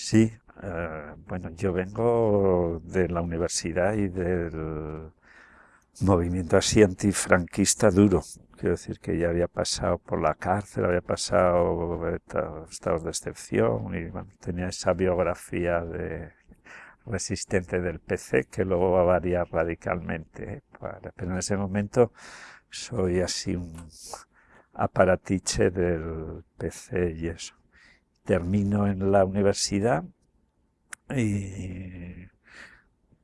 Sí, eh, bueno, yo vengo de la universidad y del movimiento así antifranquista duro. Quiero decir que ya había pasado por la cárcel, había pasado estados de excepción y tenía esa biografía de resistente del PC que luego va a variar radicalmente. ¿eh? Pero en ese momento soy así un aparatiche del PC y eso. Termino en la universidad y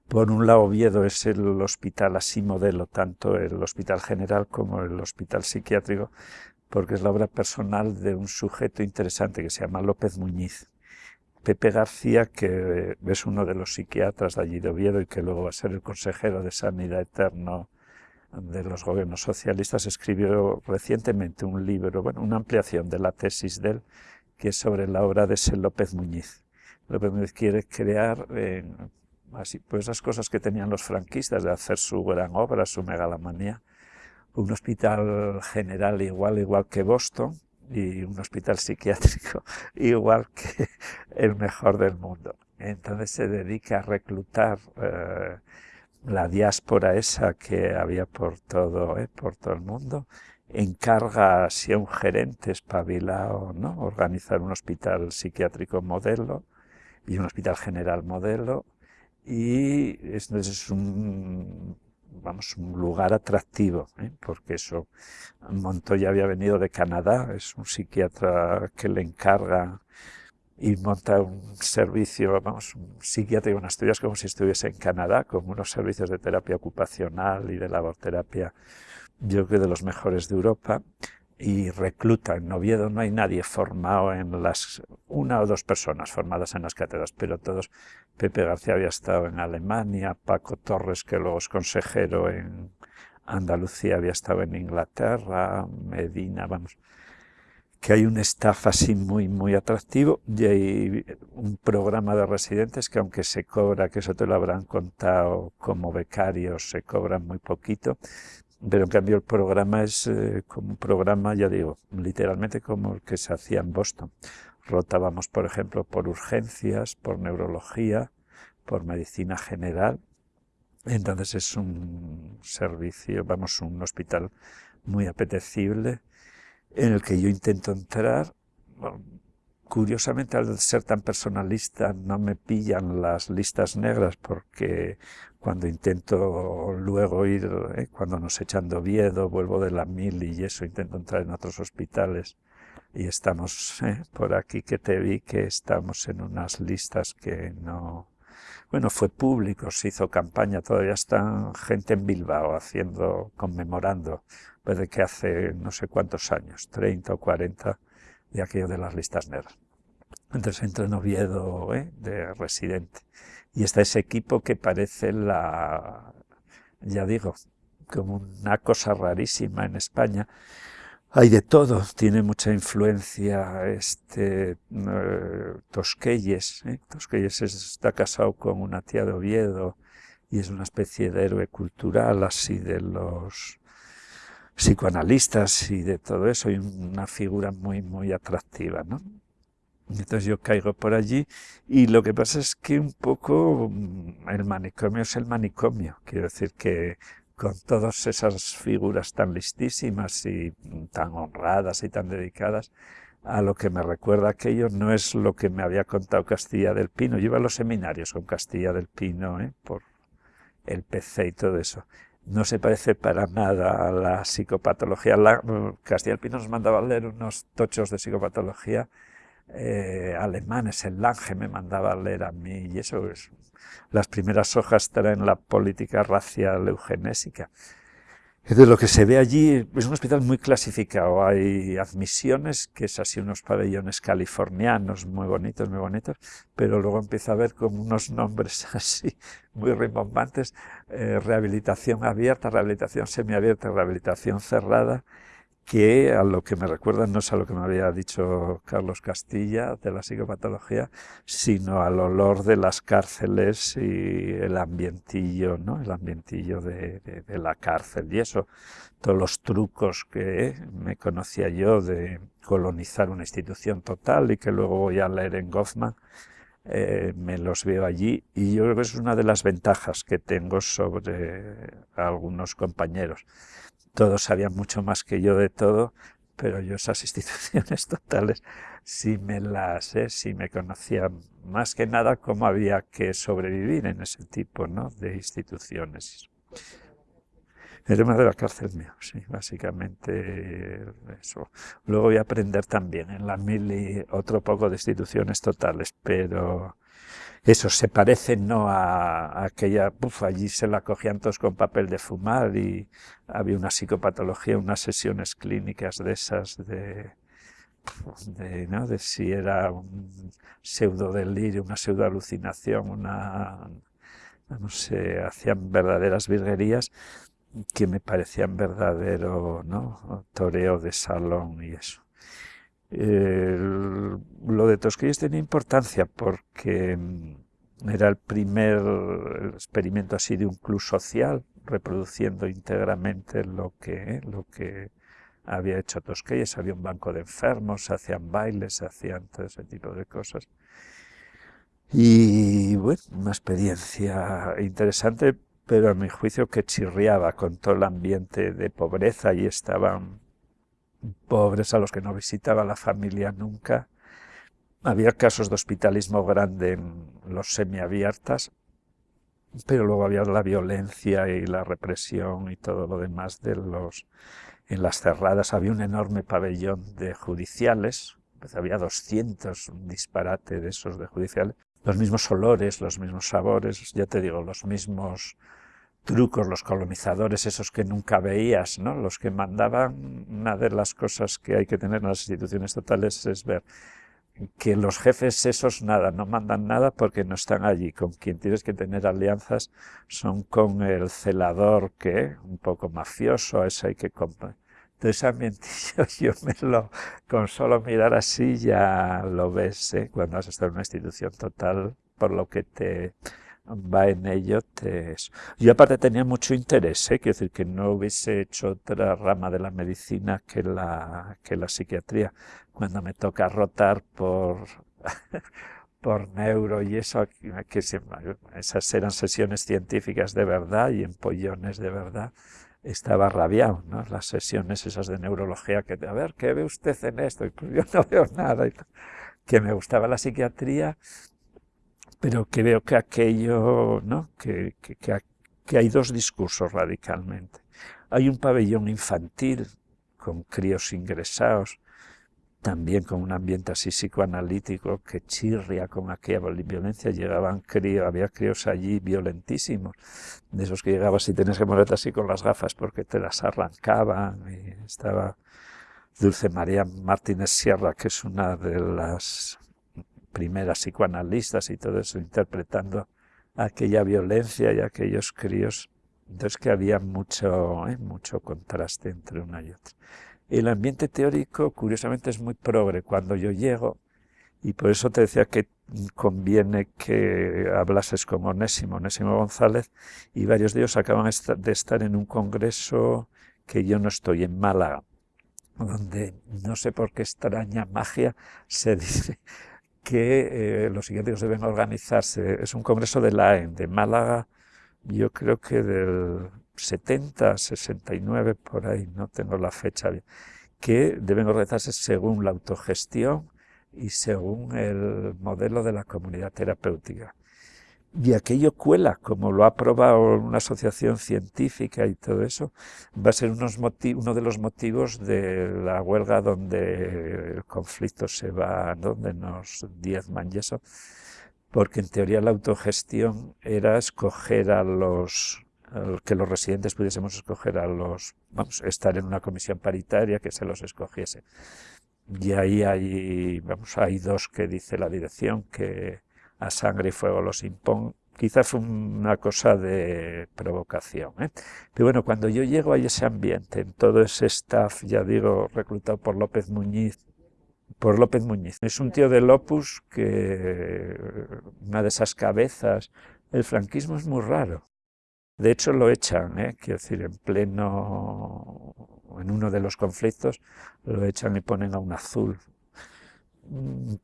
por un lado Oviedo es el hospital así modelo, tanto el hospital general como el hospital psiquiátrico, porque es la obra personal de un sujeto interesante que se llama López Muñiz. Pepe García, que es uno de los psiquiatras de allí de Oviedo y que luego va a ser el consejero de Sanidad Eterno de los gobiernos socialistas, escribió recientemente un libro, bueno, una ampliación de la tesis de él, que es sobre la obra de ese López Muñiz. López Muñiz quiere crear eh, así, pues esas cosas que tenían los franquistas de hacer su gran obra, su megalomanía, un hospital general igual, igual que Boston, y un hospital psiquiátrico igual que el mejor del mundo. Entonces se dedica a reclutar eh, la diáspora esa que había por todo, eh, por todo el mundo, encarga si a un gerente espabilado, ¿no? organizar un hospital psiquiátrico modelo y un hospital general modelo, y es un, vamos, un lugar atractivo, ¿eh? porque eso, Montoya había venido de Canadá, es un psiquiatra que le encarga y monta un servicio, vamos, un psiquiatra y estudias como si estuviese en Canadá, con unos servicios de terapia ocupacional y de laborterapia, yo creo de los mejores de Europa, y recluta. En Oviedo no hay nadie formado en las, una o dos personas formadas en las cátedras, pero todos, Pepe García había estado en Alemania, Paco Torres, que luego es consejero en Andalucía, había estado en Inglaterra, Medina, vamos, que hay un staff así muy, muy atractivo y hay un programa de residentes que aunque se cobra, que eso te lo habrán contado como becarios, se cobran muy poquito, pero en cambio el programa es eh, como un programa, ya digo, literalmente como el que se hacía en Boston. Rotábamos, por ejemplo, por urgencias, por neurología, por medicina general. Entonces es un servicio, vamos, un hospital muy apetecible en el que yo intento entrar. Curiosamente, al ser tan personalista, no me pillan las listas negras porque cuando intento luego ir, eh, cuando nos echan de vuelvo de la mil y eso, intento entrar en otros hospitales y estamos eh, por aquí que te vi que estamos en unas listas que no... Bueno, fue público, se hizo campaña, todavía está gente en Bilbao haciendo, conmemorando, puede que hace no sé cuántos años, 30 o 40, de aquello de las listas negras. Entonces entré en Oviedo eh, de residente y está ese equipo que parece la, ya digo, como una cosa rarísima en España, hay de todo, tiene mucha influencia este uh, Tosquelles. ¿eh? Tosquelles está casado con una tía de Oviedo y es una especie de héroe cultural así de los psicoanalistas y de todo eso, y una figura muy, muy atractiva, ¿no? Entonces yo caigo por allí y lo que pasa es que un poco mm, el manicomio es el manicomio. Quiero decir que con todas esas figuras tan listísimas y tan honradas y tan dedicadas, a lo que me recuerda aquello no es lo que me había contado Castilla del Pino. Yo iba a los seminarios con Castilla del Pino, ¿eh? por el PC y todo eso. No se parece para nada a la psicopatología. Mm, Castilla del Pino nos mandaba a leer unos tochos de psicopatología eh, alemanes, el Lange me mandaba a leer a mí, y eso es, las primeras hojas traen la política racial eugenésica. De lo que se ve allí es un hospital muy clasificado. Hay admisiones, que es así unos pabellones californianos muy bonitos, muy bonitos, pero luego empieza a ver como unos nombres así muy rimbombantes, eh, rehabilitación abierta, rehabilitación semiabierta, rehabilitación cerrada, que a lo que me recuerda no es a lo que me había dicho Carlos Castilla de la psicopatología, sino al olor de las cárceles y el ambientillo, ¿no? El ambientillo de, la cárcel y eso, todos los trucos que me conocía yo de colonizar una institución total y que luego voy a leer en Goffman, eh, me los veo allí y yo creo que es una de las ventajas que tengo sobre algunos compañeros. Todos sabían mucho más que yo de todo, pero yo esas instituciones totales sí me las, eh, sí me conocía más que nada cómo había que sobrevivir en ese tipo ¿no? de instituciones. El tema de la cárcel mío, sí, básicamente eso. Luego voy a aprender también en la mili otro poco de instituciones totales, pero eso se parece no a, aquella, uf, allí se la cogían todos con papel de fumar y había una psicopatología, unas sesiones clínicas de esas de, de, ¿no? de si era un pseudo delirio, una pseudo alucinación, una, no sé, hacían verdaderas virguerías que me parecían verdadero ¿no? toreo de salón y eso. Lo de Tosquelles tenía importancia porque mm, era el primer experimento así de un club social, reproduciendo íntegramente lo que, lo que había hecho Tosquelles. Había un banco de enfermos, hacían bailes, hacían todo ese tipo de cosas. Y bueno, una experiencia interesante pero a mi juicio que chirriaba con todo el ambiente de pobreza y estaban pobres a los que no visitaba la familia nunca. Había casos de hospitalismo grande en los semiabiertas, pero luego había la violencia y la represión y todo lo demás de los en las cerradas había un enorme pabellón de judiciales, pues había 200, un disparate de esos de judiciales, los mismos olores, los mismos sabores, ya te digo, los mismos trucos, los colonizadores, esos que nunca veías, ¿no? los que mandaban, una de las cosas que hay que tener en las instituciones totales es ver que los jefes esos nada, no mandan nada porque no están allí, con quien tienes que tener alianzas son con el celador que, un poco mafioso, a ese hay que comprar. Entonces ambientillo yo me lo, con solo mirar así ya lo ves, ¿eh? cuando has estado en una institución total, por lo que te va en ello. Yo aparte tenía mucho interés, ¿eh? quiero decir que no hubiese hecho otra rama de la medicina que la, que la psiquiatría. Cuando me toca rotar por, por neuro y eso, que esas eran sesiones científicas de verdad y empollones de verdad, estaba rabiado, ¿no? Las sesiones esas de neurología que, a ver, ¿qué ve usted en esto? Y pues yo no veo nada. Que me gustaba la psiquiatría pero que veo que aquello, ¿no? que, que, que, hay dos discursos radicalmente. Hay un pabellón infantil con críos ingresados, también con un ambiente así psicoanalítico que chirria con aquella violencia. Llegaban críos, había críos allí violentísimos, de esos que llegabas y tenías que moverte así con las gafas porque te las arrancaban. Y estaba Dulce María Martínez Sierra, que es una de las primeras psicoanalistas y todo eso, interpretando aquella violencia y aquellos críos. Entonces que había mucho, ¿eh? mucho contraste entre una y otra. El ambiente teórico, curiosamente, es muy progre. Cuando yo llego, y por eso te decía que conviene que hablases con Onésimo, Onésimo González, y varios de ellos acaban de estar en un congreso que yo no estoy, en Málaga, donde no sé por qué extraña magia se dice que eh, los psiquiátricos deben organizarse. Es un congreso de la AEN, de Málaga, yo creo que del 70, 69, por ahí, no tengo la fecha bien, que deben organizarse según la autogestión y según el modelo de la comunidad terapéutica y aquello cuela, como lo ha aprobado una asociación científica y todo eso, va a ser unos uno de los motivos de la huelga donde el conflicto se va, donde nos diezman y eso, porque en teoría la autogestión era escoger a los, que los residentes pudiésemos escoger a los, vamos, estar en una comisión paritaria que se los escogiese. Y ahí hay, vamos, hay dos que dice la dirección que a sangre y fuego los impón, quizás fue una cosa de provocación. ¿eh? Pero bueno, cuando yo llego a ese ambiente, en todo ese staff, ya digo, reclutado por López Muñiz, por López Muñiz. Es un tío del Opus que, una de esas cabezas, el franquismo es muy raro. De hecho lo echan, ¿eh? quiero decir, en pleno, en uno de los conflictos, lo echan y ponen a un azul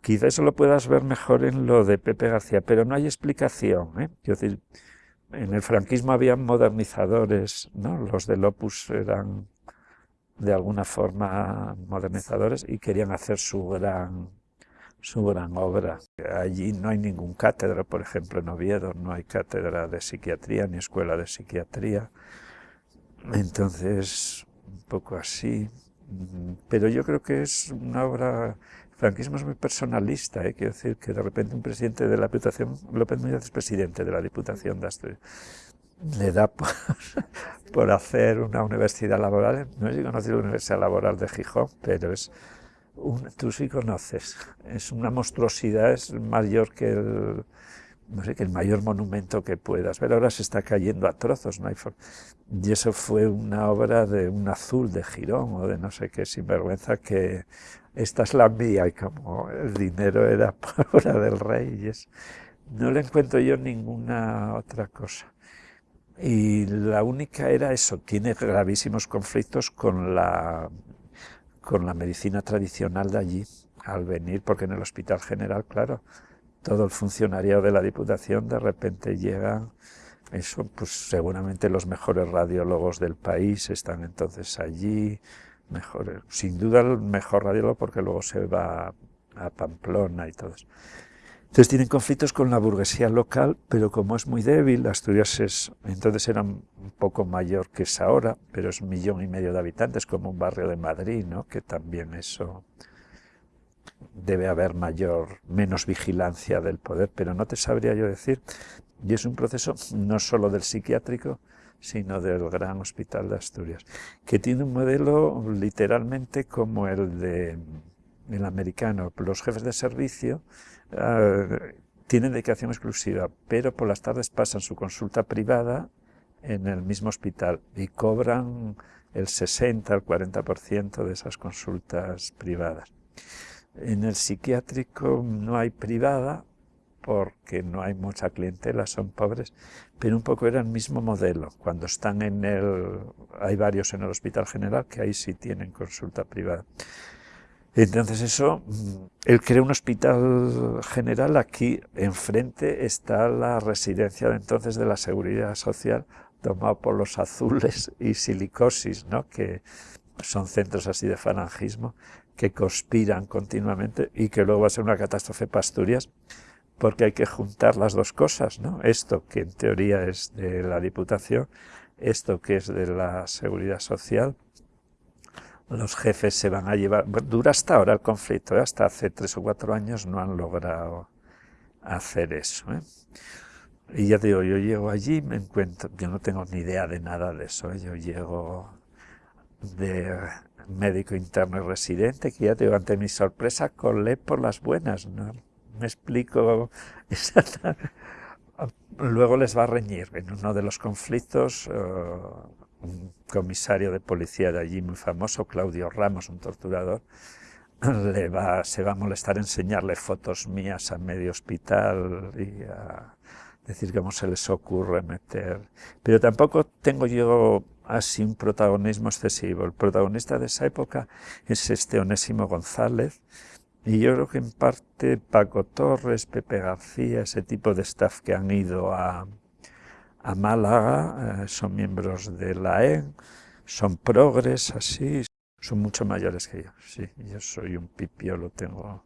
quizá eso lo puedas ver mejor en lo de Pepe García, pero no hay explicación. ¿eh? En el franquismo había modernizadores, ¿no? los del Opus eran de alguna forma modernizadores y querían hacer su gran, su gran obra. Allí no hay ningún cátedra, por ejemplo, en Oviedo no hay cátedra de psiquiatría ni escuela de psiquiatría. Entonces, un poco así. Pero yo creo que es una obra... Franquismo es muy personalista, ¿eh? quiero decir que de repente un presidente de la Diputación, López Muñoz es presidente de la Diputación de Asturias, le da por, hacer una universidad laboral. No he conocido la Universidad Laboral de Gijón, pero es tú sí conoces. Es una monstruosidad, es mayor que el, no sé, que el mayor monumento que puedas ver. Ahora se está cayendo a trozos, no Y eso fue una obra de un azul de Girón o de no sé qué sinvergüenza que esta es la mía y como el dinero era obra del rey. Y es, no le encuentro yo ninguna otra cosa. Y la única era eso, tiene gravísimos conflictos con la, con la medicina tradicional de allí, al venir, porque en el Hospital General, claro, todo el funcionario de la Diputación de repente llegan, eso, pues seguramente los mejores radiólogos del país están entonces allí, mejor, sin duda el mejor radiólogo porque luego se va a Pamplona y todo eso. Entonces tienen conflictos con la burguesía local, pero como es muy débil, Asturias es, entonces era un poco mayor que es ahora, pero es un millón y medio de habitantes, como un barrio de Madrid, ¿no? que también eso debe haber mayor, menos vigilancia del poder, pero no te sabría yo decir. Y es un proceso no solo del psiquiátrico, sino del Gran Hospital de Asturias, que tiene un modelo literalmente como el de el americano. Los jefes de servicio eh, tienen dedicación exclusiva, pero por las tardes pasan su consulta privada en el mismo hospital y cobran el 60 al 40% de esas consultas privadas. En el psiquiátrico no hay privada porque no hay mucha clientela, son pobres, pero un poco era el mismo modelo. Cuando están en el... hay varios en el Hospital General que ahí sí tienen consulta privada. Entonces eso, mm, él crea un hospital general, aquí enfrente está la residencia de entonces de la Seguridad Social, tomado por los azules y silicosis, ¿no? que son centros así de falangismo, que conspiran continuamente y que luego va a ser una catástrofe para Asturias, porque hay que juntar las dos cosas, ¿no? Esto que en teoría es de la Diputación, esto que es de la Seguridad Social, los jefes se van a llevar... Dura hasta ahora el conflicto, ¿eh? hasta hace tres o cuatro años no han logrado hacer eso. ¿eh? Y ya digo, yo llego allí, me encuentro, yo no tengo ni idea de nada de eso, ¿eh? yo llego de médico interno y residente, que ya digo, ante mi sorpresa colé por las buenas, no me explico. Luego les va a reñir en uno de los conflictos, un comisario de policía de allí muy famoso, Claudio Ramos, un torturador, le va, se va a molestar enseñarle fotos mías a medio hospital y a decir cómo se les ocurre meter. Pero tampoco tengo yo así un protagonismo excesivo. El protagonista de esa época es este Onésimo González, y yo creo que en parte Paco Torres, Pepe García, ese tipo de staff que han ido a, a Málaga, eh, son miembros de la EN, son progres, así, son mucho mayores que yo, sí, yo soy un pipio, lo tengo,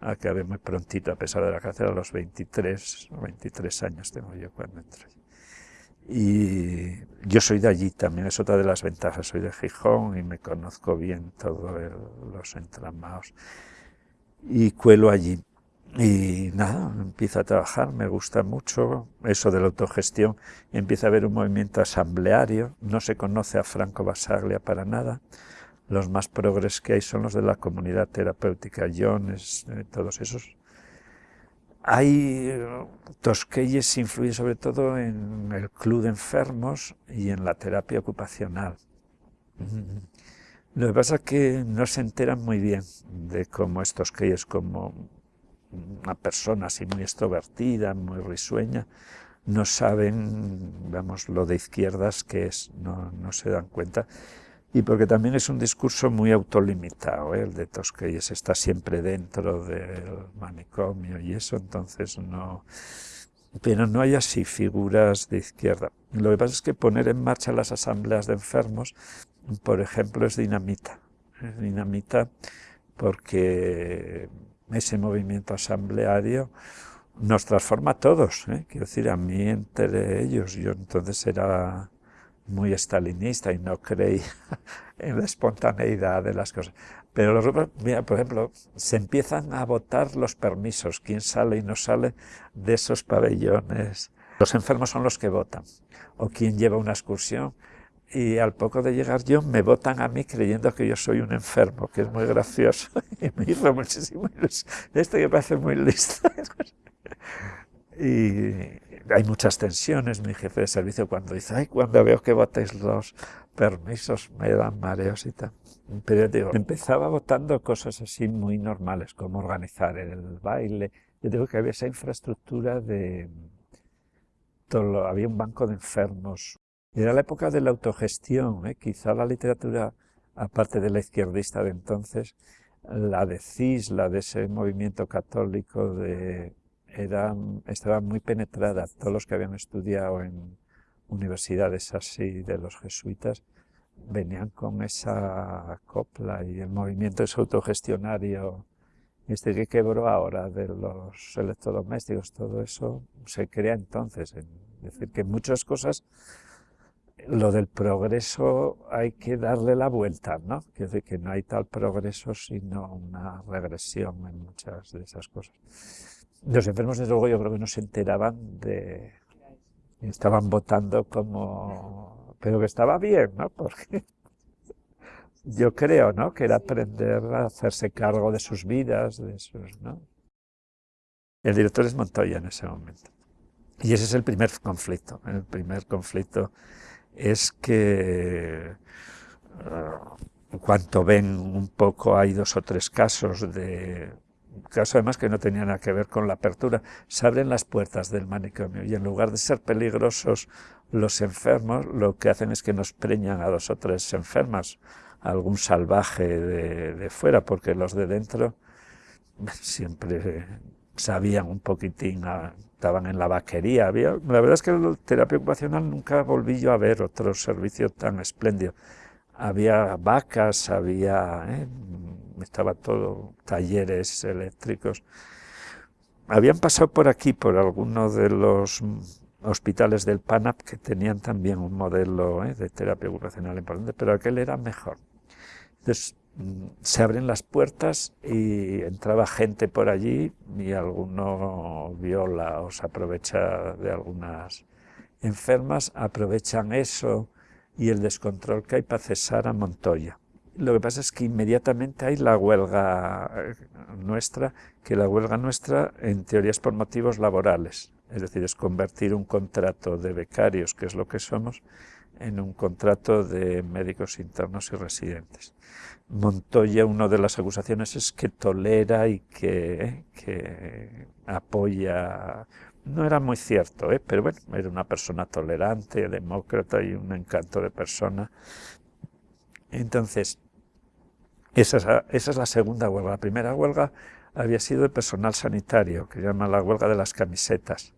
acabé muy prontito, a pesar de la cárcel, a los 23, 23 años tengo yo cuando entré. Y yo soy de allí también, es otra de las ventajas, soy de Gijón y me conozco bien todos los entramados y cuelo allí. Y nada, empiezo a trabajar, me gusta mucho eso de la autogestión, empieza a haber un movimiento asambleario, no se conoce a Franco Basaglia para nada, los más progres que hay son los de la comunidad terapéutica, Jones, eh, todos esos. Hay, eh, Tosquelles influye sobre todo en el club de enfermos y en la terapia ocupacional. Lo que pasa es que no se enteran muy bien de cómo estos es como una persona así muy extrovertida, muy risueña, no saben, vamos, lo de izquierdas que es, no, no se dan cuenta. y porque también es un discurso muy autolimitado, ¿eh? el de Tosquelles está siempre dentro del manicomio y eso, entonces no... Pero no hay así figuras de izquierda. Lo que pasa es que poner en marcha las asambleas de enfermos, por ejemplo, es dinamita. Es dinamita porque ese movimiento asambleario nos transforma a todos, ¿eh? quiero decir, a mí entre ellos, yo entonces era muy estalinista y no creía en la espontaneidad de las cosas. Pero los mira, por ejemplo, se empiezan a votar los permisos, quién sale y no sale de esos pabellones. Los enfermos son los que votan, o quién lleva una excursión, y al poco de llegar yo me votan a mí creyendo que yo soy un enfermo, que es muy gracioso, y me hizo muchísimo Esto que parece muy listo. y hay muchas tensiones, mi jefe de servicio cuando dice, ay, cuando veo que votéis los permisos me dan mareos y tal. Pero digo, empezaba votando cosas así muy normales, como organizar el baile. Yo digo que había esa infraestructura de... Había un banco de enfermos. Era la época de la autogestión, ¿eh? quizá la literatura, aparte de la izquierdista de entonces, la de CIS, la de ese movimiento católico de eran, estaban muy penetradas, todos los que habían estudiado en universidades así de los jesuitas, venían con esa copla y el movimiento es autogestionario este que quebró ahora de los electrodomésticos, todo eso se crea entonces. Es decir, que muchas cosas, lo del progreso hay que darle la vuelta, ¿no? Decir que no hay tal progreso sino una regresión en muchas de esas cosas. Los enfermos, desde luego, yo creo que no se enteraban de... Estaban votando como... Pero que estaba bien, ¿no? Porque yo creo, ¿no? Que era aprender a hacerse cargo de sus vidas, de sus, ¿no? El director es Montoya en ese momento. Y ese es el primer conflicto. El primer conflicto es que en cuanto ven un poco, hay dos o tres casos de caso además que no tenía nada que ver con la apertura, se abren las puertas del manicomio y en lugar de ser peligrosos los enfermos, lo que hacen es que nos preñan a dos o tres enfermas, algún salvaje de, fuera, porque los de dentro siempre sabían un poquitín, estaban en la vaquería. Había, la verdad es que la terapia ocupacional nunca volví yo a ver otro servicio tan espléndido. Había vacas, había ¿eh? estaba todo, talleres eléctricos. Habían pasado por aquí, por algunos de los hospitales del PANAP que tenían también un modelo ¿eh? de terapia ocupacional importante, pero aquel era mejor. Entonces se abren las puertas y entraba gente por allí y alguno viola o se aprovecha de algunas enfermas, aprovechan eso y el descontrol que hay para cesar a Montoya. Lo que pasa es que inmediatamente hay la huelga eh, nuestra, que la huelga nuestra en teoría es por motivos laborales, es decir, es convertir un contrato de becarios, que es lo que somos, en un contrato de médicos internos y residentes. Montoya, una de las acusaciones es que tolera y que, que apoya no era muy cierto, ¿eh? pero bueno, era una persona tolerante, demócrata y un encanto de persona. Entonces, esa es, la segunda huelga. La primera huelga había sido de personal sanitario, que llama la huelga de las camisetas,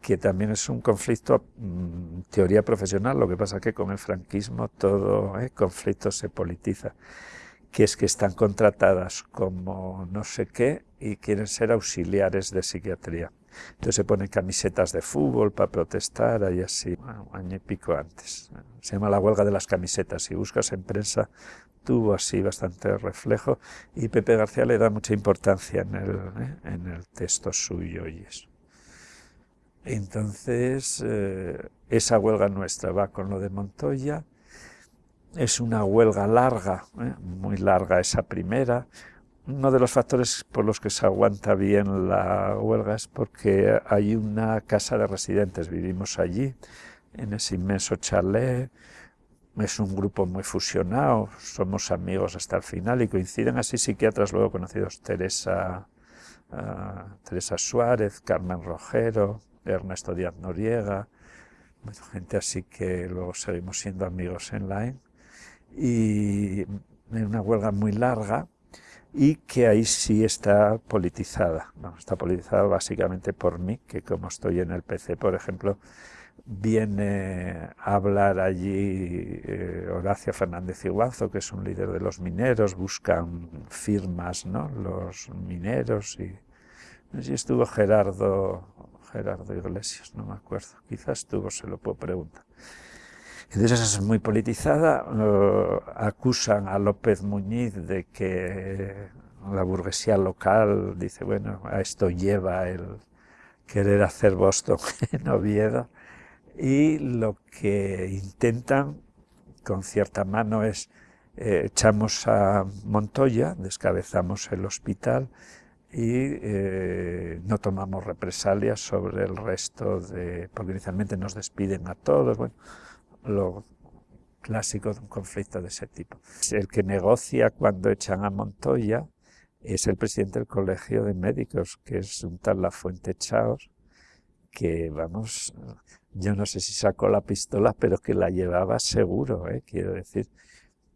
que también es un conflicto, mm, teoría profesional, lo que pasa que con el franquismo todo eh, conflicto se politiza, que es que están contratadas como no sé qué y quieren ser auxiliares de psiquiatría. Entonces se ponen camisetas de fútbol para protestar, y así, un año y pico antes. Se llama la huelga de las camisetas. Si buscas en prensa tuvo así bastante reflejo y Pepe García le da mucha importancia en el, ¿eh? en el texto suyo y eso. Entonces, eh, esa huelga nuestra va con lo de Montoya, es una huelga larga, ¿eh? muy larga esa primera. Uno de los factores por los que se aguanta bien la huelga es porque hay una casa de residentes, vivimos allí, en ese inmenso chalet, es un grupo muy fusionado, somos amigos hasta el final y coinciden así psiquiatras luego conocidos Teresa, uh, Teresa Suárez, Carmen Rojero, Ernesto Díaz Noriega, gente así que luego seguimos siendo amigos en line. y en una huelga muy larga y que ahí sí está politizada. está politizada básicamente por mí, que como estoy en el PC, por ejemplo, viene a hablar allí eh, Horacio Fernández Iguazo, que es un líder de los mineros, buscan firmas, ¿no? los mineros, y allí estuvo Gerardo, Gerardo Iglesias, no me acuerdo, quizás estuvo, se lo puedo preguntar. Entonces es muy politizada, acusan a López Muñiz de que la burguesía local dice, bueno, a esto lleva el querer hacer Boston en Oviedo, y lo que intentan con cierta mano es eh, echamos a Montoya, descabezamos el hospital y eh, no tomamos represalias sobre el resto de, porque inicialmente nos despiden a todos, bueno, lo clásico de un conflicto de ese tipo. El que negocia cuando echan a Montoya es el presidente del Colegio de Médicos, que es un tal Lafuente Chaos, que, vamos, yo no sé si sacó la pistola, pero que la llevaba seguro, ¿eh? quiero decir,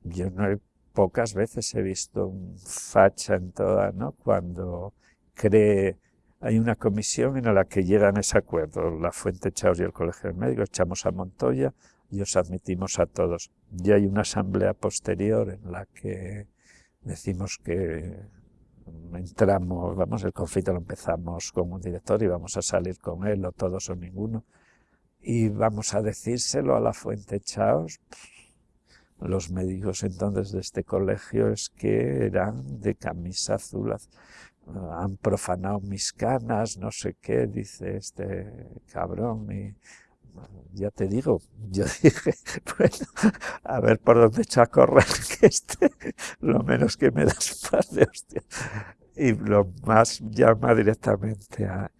yo no he, pocas veces he visto un facha en toda, ¿no? Cuando cree hay una comisión en la que llegan ese acuerdo, la Fuente Chaos y el Colegio de Médicos, echamos a Montoya, y os admitimos a todos. Y hay una asamblea posterior en la que decimos que entramos, vamos, el conflicto lo empezamos con un director y vamos a salir con él, o todos o ninguno, y vamos a decírselo a la Fuente Chaos. Los médicos entonces de este colegio es que eran de camisa azul, han profanado mis canas, no sé qué, dice este cabrón, y ya te digo, yo dije, bueno, a ver por dónde echa a correr, que este, lo menos que me das paz de hostia. Y lo más llama directamente a...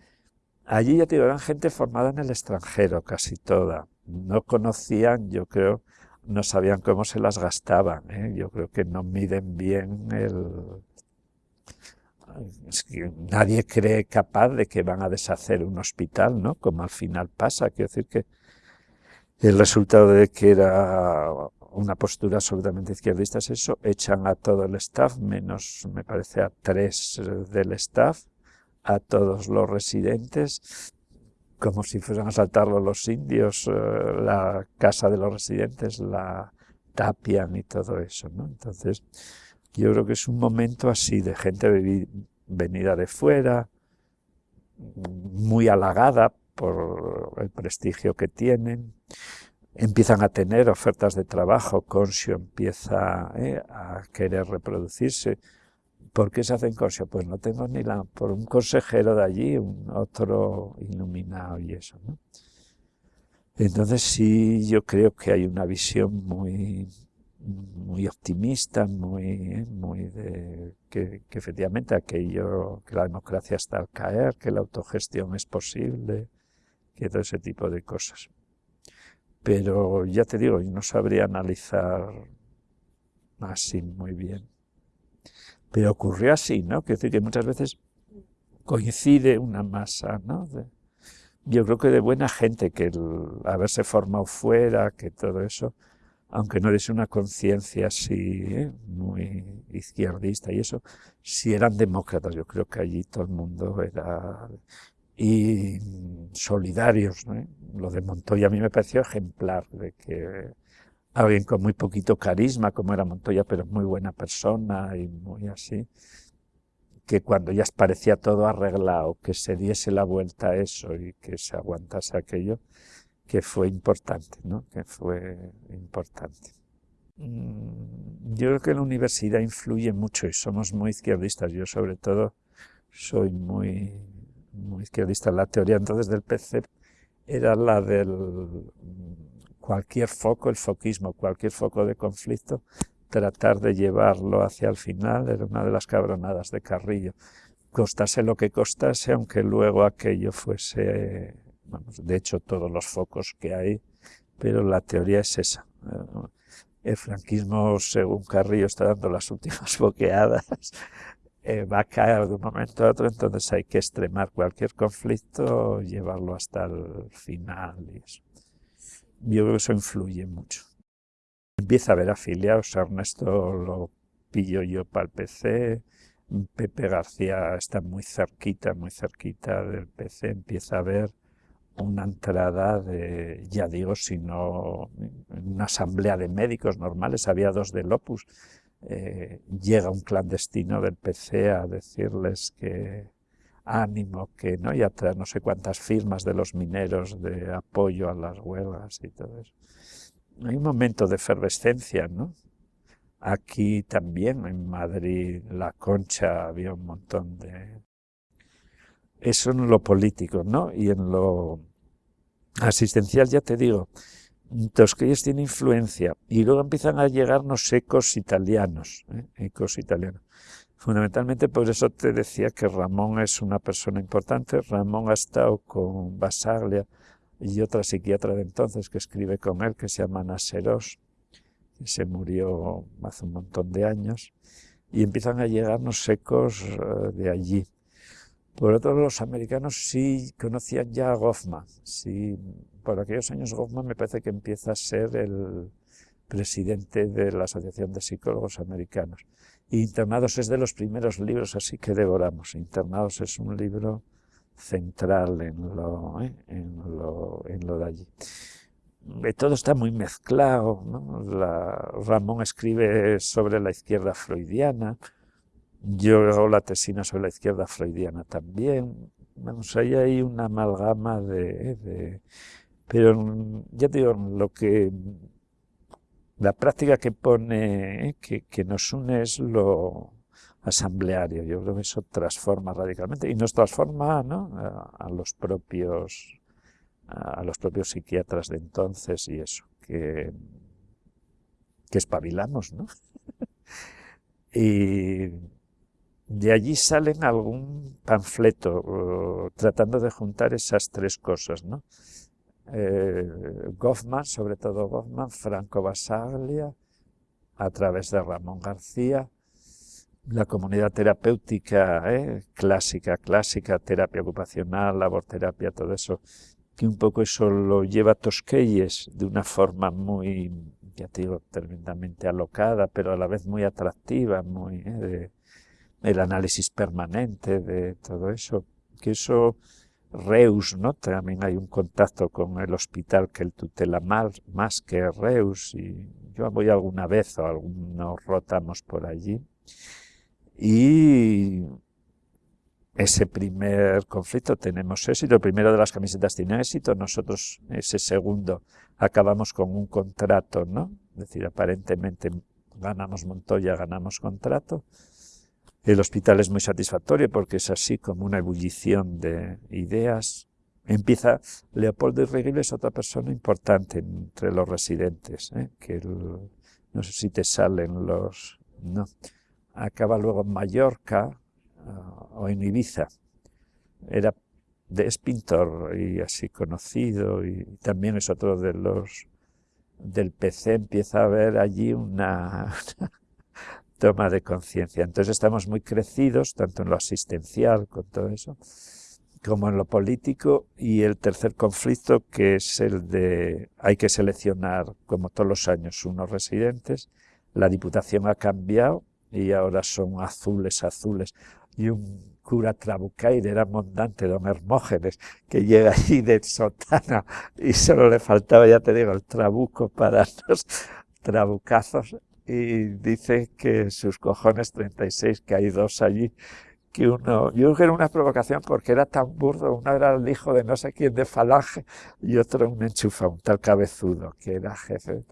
Allí ya te digo, eran gente formada en el extranjero, casi toda. No conocían, yo creo, no sabían cómo se las gastaban. ¿eh? Yo creo que no miden bien el, nadie cree capaz de que van a deshacer un hospital, ¿no? Como al final pasa. Quiero decir que el resultado de que era una postura absolutamente izquierdista es eso, echan a todo el staff, menos me parece a tres del staff, a todos los residentes, como si fueran a saltarlo los indios, eh, la casa de los residentes la tapian y todo eso, ¿no? Entonces, yo creo que es un momento así de gente venida de fuera, muy halagada por el prestigio que tienen, empiezan a tener ofertas de trabajo, Consio empieza eh, a querer reproducirse. ¿Por qué se hacen Consio? Pues no tengo ni la... por un consejero de allí, un otro iluminado y eso, Entonces sí, yo creo que hay una visión muy, muy optimista, muy, muy de que, efectivamente aquello, que la democracia está al caer, que la autogestión es posible, que todo ese tipo de cosas. Pero ya te digo, yo no sabría analizar así muy bien. Pero ocurrió así, ¿no? Quiero decir que muchas veces coincide una masa, ¿no? yo creo que de buena gente, que el haberse formado fuera, que todo eso, aunque no eres una conciencia así ¿eh? muy izquierdista y eso, si eran demócratas, yo creo que allí todo el mundo era... y solidarios, Lo de Montoya a mí me pareció ejemplar, de que alguien con muy poquito carisma, como era Montoya, pero muy buena persona y muy así, que cuando ya parecía todo arreglado, que se diese la vuelta a eso y que se aguantase aquello, que fue importante, ¿no? que fue importante. Mm, yo creo que la universidad influye mucho y somos muy izquierdistas. Yo sobre todo soy muy, muy izquierdista. La teoría entonces del PC era la del cualquier foco, el foquismo, cualquier foco de conflicto, tratar de llevarlo hacia el final era una de las cabronadas de Carrillo. Costase lo que costase, aunque luego aquello fuese de hecho todos los focos que hay, pero la teoría es esa. El franquismo, según Carrillo, está dando las últimas boqueadas, eh, va a caer de un momento a otro, entonces hay que extremar cualquier conflicto, llevarlo hasta el final y eso. Yo creo que eso influye mucho. empieza a haber afiliados, Ernesto lo pillo yo para el PC, Pepe García está muy cerquita, muy cerquita del PC, empieza a haber una entrada de, ya digo, sino una asamblea de médicos normales, había dos del Opus, eh, llega un clandestino del PC a decirles que ánimo, que no, y atrás no sé cuántas firmas de los mineros de apoyo a las huelgas y todo eso. Hay un momento de efervescencia, ¿no? Aquí también, en Madrid, La Concha, había un montón de... Eso en lo político, ¿no? Y en lo asistencial, ya te digo, Tosquelles tiene influencia. Y luego empiezan a llegarnos ecos italianos, ¿eh? ecos italianos. Fundamentalmente por eso te decía que Ramón es una persona importante. Ramón ha estado con Basaglia y otra psiquiatra de entonces que escribe con él, que se llama Naseros, que se murió hace un montón de años, y empiezan a llegarnos ecos eh, de allí. Por otro lado, los americanos sí conocían ya a Goffman. Sí, por aquellos años Goffman me parece que empieza a ser el presidente de la Asociación de Psicólogos Americanos. Internados es de los primeros libros así que devoramos. Internados es un libro central en lo, ¿eh? en lo, de allí. Eh, todo está muy mezclado. Ramón escribe sobre la izquierda freudiana, yo hago la tesina sobre la izquierda freudiana también. Vamos, ahí hay una amalgama de, Pero ya digo, lo que... La práctica que pone, que, que nos une es lo asambleario. Yo creo que eso transforma radicalmente y nos transforma ¿no? a, los propios a los propios psiquiatras de entonces y eso, que, que espabilamos, ¿no? y de allí salen algún panfleto tratando de juntar esas tres cosas, ¿no? Eh, Goffman, sobre todo Goffman, Franco Basaglia, a través de Ramón García, la comunidad terapéutica ¿eh? clásica, clásica, terapia ocupacional, laborterapia, todo eso, que un poco eso lo lleva Tosquelles de una forma muy, ya digo, tremendamente alocada, pero a la vez muy atractiva, muy... ¿eh? el análisis permanente de todo eso, que eso Reus, ¿no? También hay un contacto con el hospital que él tutela más, más que Reus, y yo voy alguna vez o algunos rotamos por allí. Y ese primer conflicto tenemos éxito, el primero de las camisetas tiene éxito, nosotros ese segundo acabamos con un contrato, ¿no? Es decir, aparentemente ganamos Montoya, ganamos contrato, el hospital es muy satisfactorio porque es así como una ebullición de ideas. Empieza, Leopoldo Irreguible es otra persona importante entre los residentes, ¿eh? que no sé si te salen los... no. Acaba luego en Mallorca uh, o en Ibiza. Era es pintor y así conocido y también es otro de los del PC empieza a ver allí una toma de conciencia. Entonces estamos muy crecidos, tanto en lo asistencial, con todo eso, como en lo político, y el tercer conflicto, que es el de hay que seleccionar, como todos los años, unos residentes. La Diputación ha cambiado y ahora son azules, azules. Y un cura trabucaire era mondante, don Hermógenes, que llega allí de sotana y solo le faltaba, ya te digo, el trabuco para los trabucazos y dice que sus cojones 36, que hay dos allí, que uno, yo creo que era una provocación porque era tan burdo, uno era el hijo de no sé quién de Falange y otro un enchufa, un tal cabezudo, que era jefe.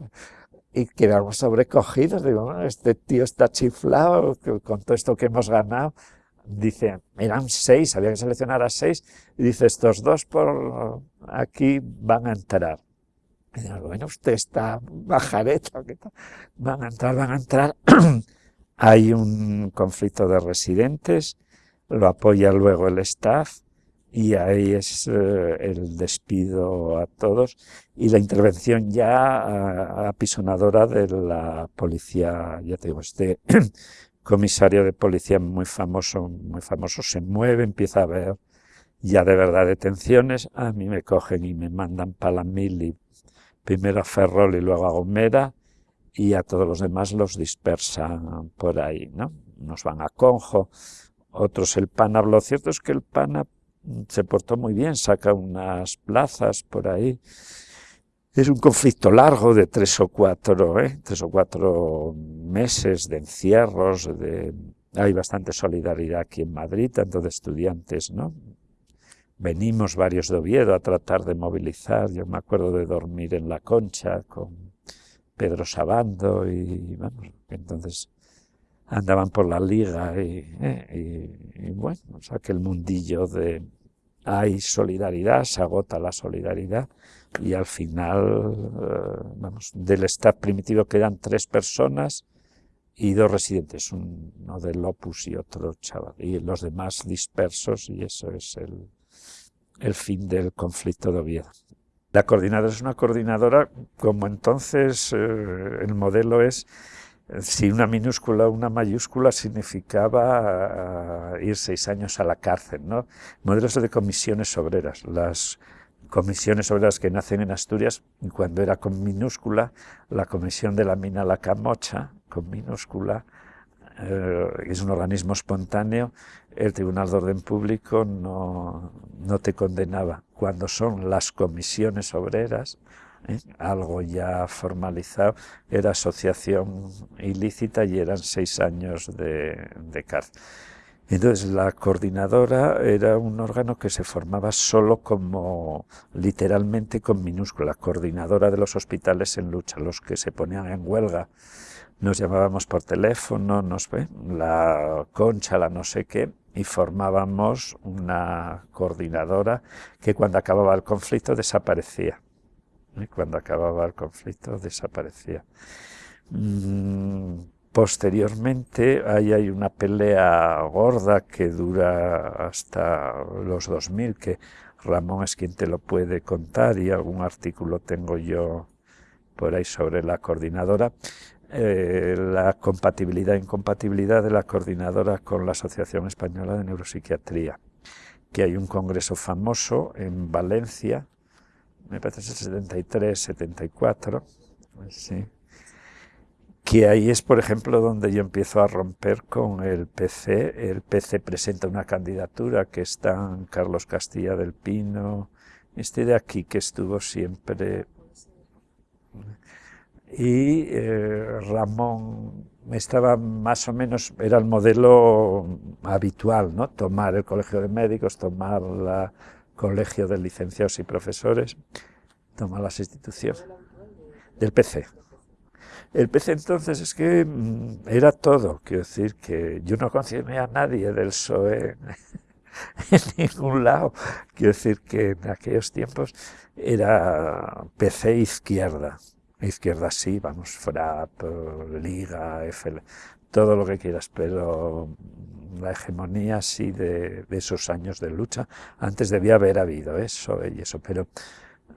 Y quedamos sobrecogidos, digo, este tío está chiflado con todo esto que hemos ganado. Dice, eran seis, había que seleccionar a seis, y dice, estos dos por aquí van a entrar bueno, usted está bajareto, van a entrar, van a entrar. Hay un conflicto de residentes, lo apoya luego el staff y ahí es eh, el despido a todos. Y la intervención ya apisonadora de la policía, ya te digo, este comisario de policía muy famoso, muy famoso, se mueve, empieza a ver ya de verdad detenciones, a mí me cogen y me mandan para la mili primero a Ferrol y luego a Gomera, y a todos los demás los dispersan por ahí, ¿no? Unos van a Conjo, otros el PANA. Lo cierto es que el PANA se portó muy bien, saca unas plazas por ahí. Es un conflicto largo de tres o cuatro, ¿eh? tres o cuatro meses de encierros, de... hay bastante solidaridad aquí en Madrid, tanto de estudiantes, ¿no? Venimos varios de Oviedo a tratar de movilizar, yo me acuerdo de dormir en la concha con Pedro Sabando y, vamos, entonces andaban por la liga y, eh, bueno, o sea que el mundillo de hay solidaridad, se agota la solidaridad y al final, eh, vamos, del staff primitivo quedan tres personas y dos residentes, uno del Opus y otro chaval, y los demás dispersos y eso es el, el fin del conflicto de Oviedo. La coordinadora es una coordinadora, como entonces eh, el modelo es, si una minúscula o una mayúscula significaba eh, ir seis años a la cárcel, ¿no? Modelos de comisiones obreras. Las comisiones obreras que nacen en Asturias, cuando era con minúscula, la comisión de la mina La Camocha, con minúscula, es un organismo espontáneo, el Tribunal de Orden Público no, no te condenaba. Cuando son las comisiones obreras, ¿eh? algo ya formalizado, era asociación ilícita y eran seis años de, de cárcel. Entonces la coordinadora era un órgano que se formaba solo como, literalmente con minúscula, coordinadora de los hospitales en lucha, los que se ponían en huelga nos llamábamos por teléfono, nos ve, la concha, la no sé qué, y formábamos una coordinadora que cuando acababa el conflicto desaparecía. ¿eh? Cuando acababa el conflicto desaparecía. Mm, posteriormente ahí hay una pelea gorda que dura hasta los 2000, que Ramón es quien te lo puede contar y algún artículo tengo yo por ahí sobre la coordinadora, eh, la compatibilidad e incompatibilidad de la coordinadora con la Asociación Española de Neuropsiquiatría, que hay un congreso famoso en Valencia, me parece el 73, 74, sí, que ahí es, por ejemplo, donde yo empiezo a romper con el PC. El PC presenta una candidatura que están Carlos Castilla del Pino, este de aquí que estuvo siempre y eh, Ramón estaba más o menos, era el modelo habitual, ¿no? tomar el colegio de médicos, tomar el colegio de licenciados y profesores, tomar las instituciones del PC. El PC entonces es que mm, era todo, quiero decir que yo no conocía a nadie del PSOE en ningún lado, quiero decir que en aquellos tiempos era PC izquierda, izquierda sí, vamos, FRAP, Liga, FL, todo lo que quieras, pero la hegemonía sí de, esos años de lucha, antes debía haber habido eso y eso, pero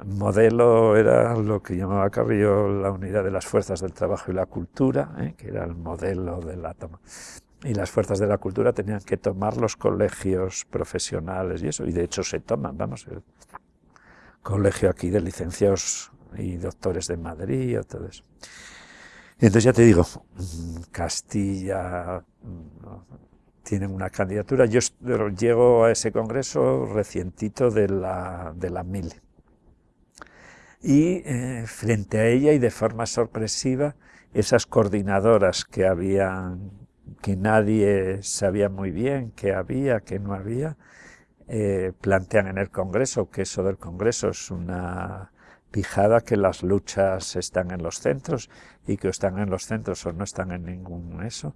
modelo era lo que llamaba Carrillo la unidad de las fuerzas del trabajo y la cultura, ¿eh? que era el modelo de la toma. Y las fuerzas de la cultura tenían que tomar los colegios profesionales y eso, y de hecho se toman, vamos, el colegio aquí de licenciados y doctores de Madrid todo eso. entonces ya te digo, Castilla tienen una candidatura. Yo llego a ese congreso recientito de la, de MIL. Y eh, frente a ella y de forma sorpresiva, esas coordinadoras que habían, que nadie sabía muy bien que había, que no había, eh, plantean en el Congreso que eso del Congreso es una fijada que las luchas están en los centros y que están en los centros o no están en ningún eso.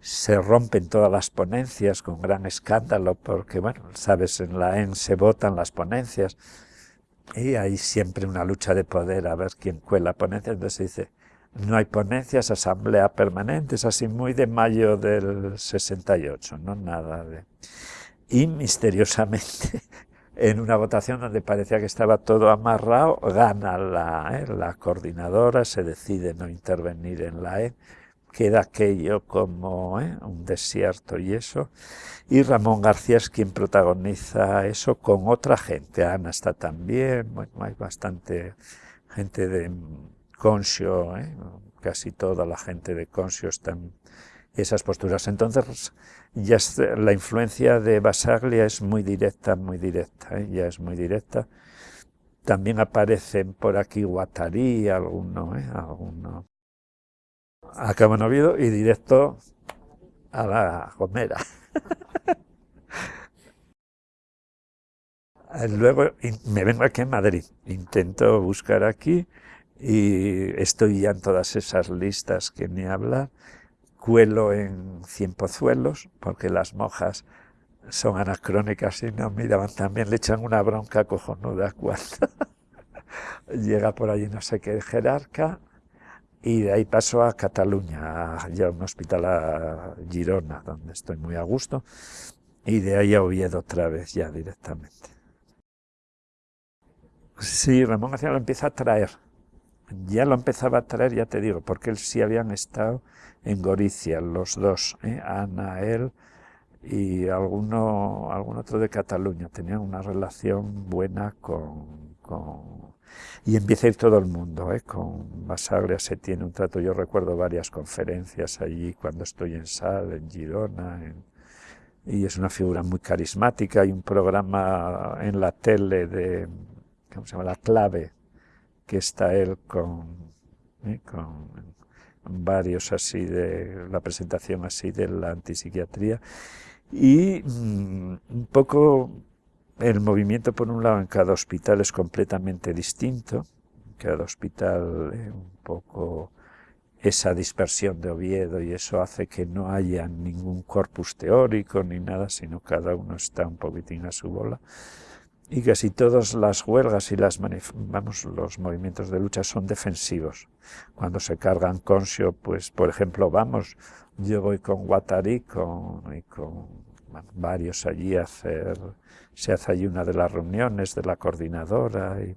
Se rompen todas las ponencias con gran escándalo porque, bueno, sabes, en la EN se votan las ponencias y hay siempre una lucha de poder a ver quién cuela ponencias. Entonces se dice, no hay ponencias, asamblea permanente, es así muy de mayo del 68, no nada de... Y misteriosamente en una votación donde parecía que estaba todo amarrado, gana la, ¿eh? la coordinadora, se decide no intervenir en la E, queda aquello como ¿eh? un desierto y eso, y Ramón García es quien protagoniza eso con otra gente, Ana está también, bueno, hay bastante gente de Conscio, ¿eh? casi toda la gente de Conscio está esas posturas. Entonces, ya la influencia de Basaglia es muy directa, muy directa, ¿eh? ya es muy directa. También aparecen por aquí Guattari, alguno, ¿eh? alguno. Acabo en Oviedo y directo a la Gomera. Luego me vengo aquí en Madrid, intento buscar aquí y estoy ya en todas esas listas que ni hablar. Cuelo en Cien Pozuelos, porque las mojas son anacrónicas y no miraban también, le echan una bronca cojonuda cuando llega por allí no sé qué jerarca y de ahí paso a Cataluña, ya a un hospital a Girona, donde estoy muy a gusto, y de ahí a Oviedo otra vez ya directamente. Sí, Ramón García lo empieza a traer, ya lo empezaba a traer, ya te digo, porque él sí habían estado en Goricia, los dos, ¿eh? Ana, él y alguno, algún otro de Cataluña, tenían una relación buena con, con... y empieza a ir todo el mundo, ¿eh? con Basaglia se tiene un trato, yo recuerdo varias conferencias allí cuando estoy en Sal, en Girona, y es una figura muy carismática, hay un programa en la tele de, ¿cómo se llama? La clave, que está él con, ¿eh? con varios así de la presentación así de la antipsiquiatría. Y mm, un poco el movimiento por un lado en cada hospital es completamente distinto. Cada hospital es un poco esa dispersión de Oviedo y eso hace que no haya ningún corpus teórico ni nada, sino cada uno está un poquitín a su bola y casi todas las huelgas y las vamos, los movimientos de lucha son defensivos. Cuando se cargan conscio, pues por ejemplo, vamos, yo voy con Guattari con, y con varios allí a hacer, se hace allí una de las reuniones de la coordinadora y,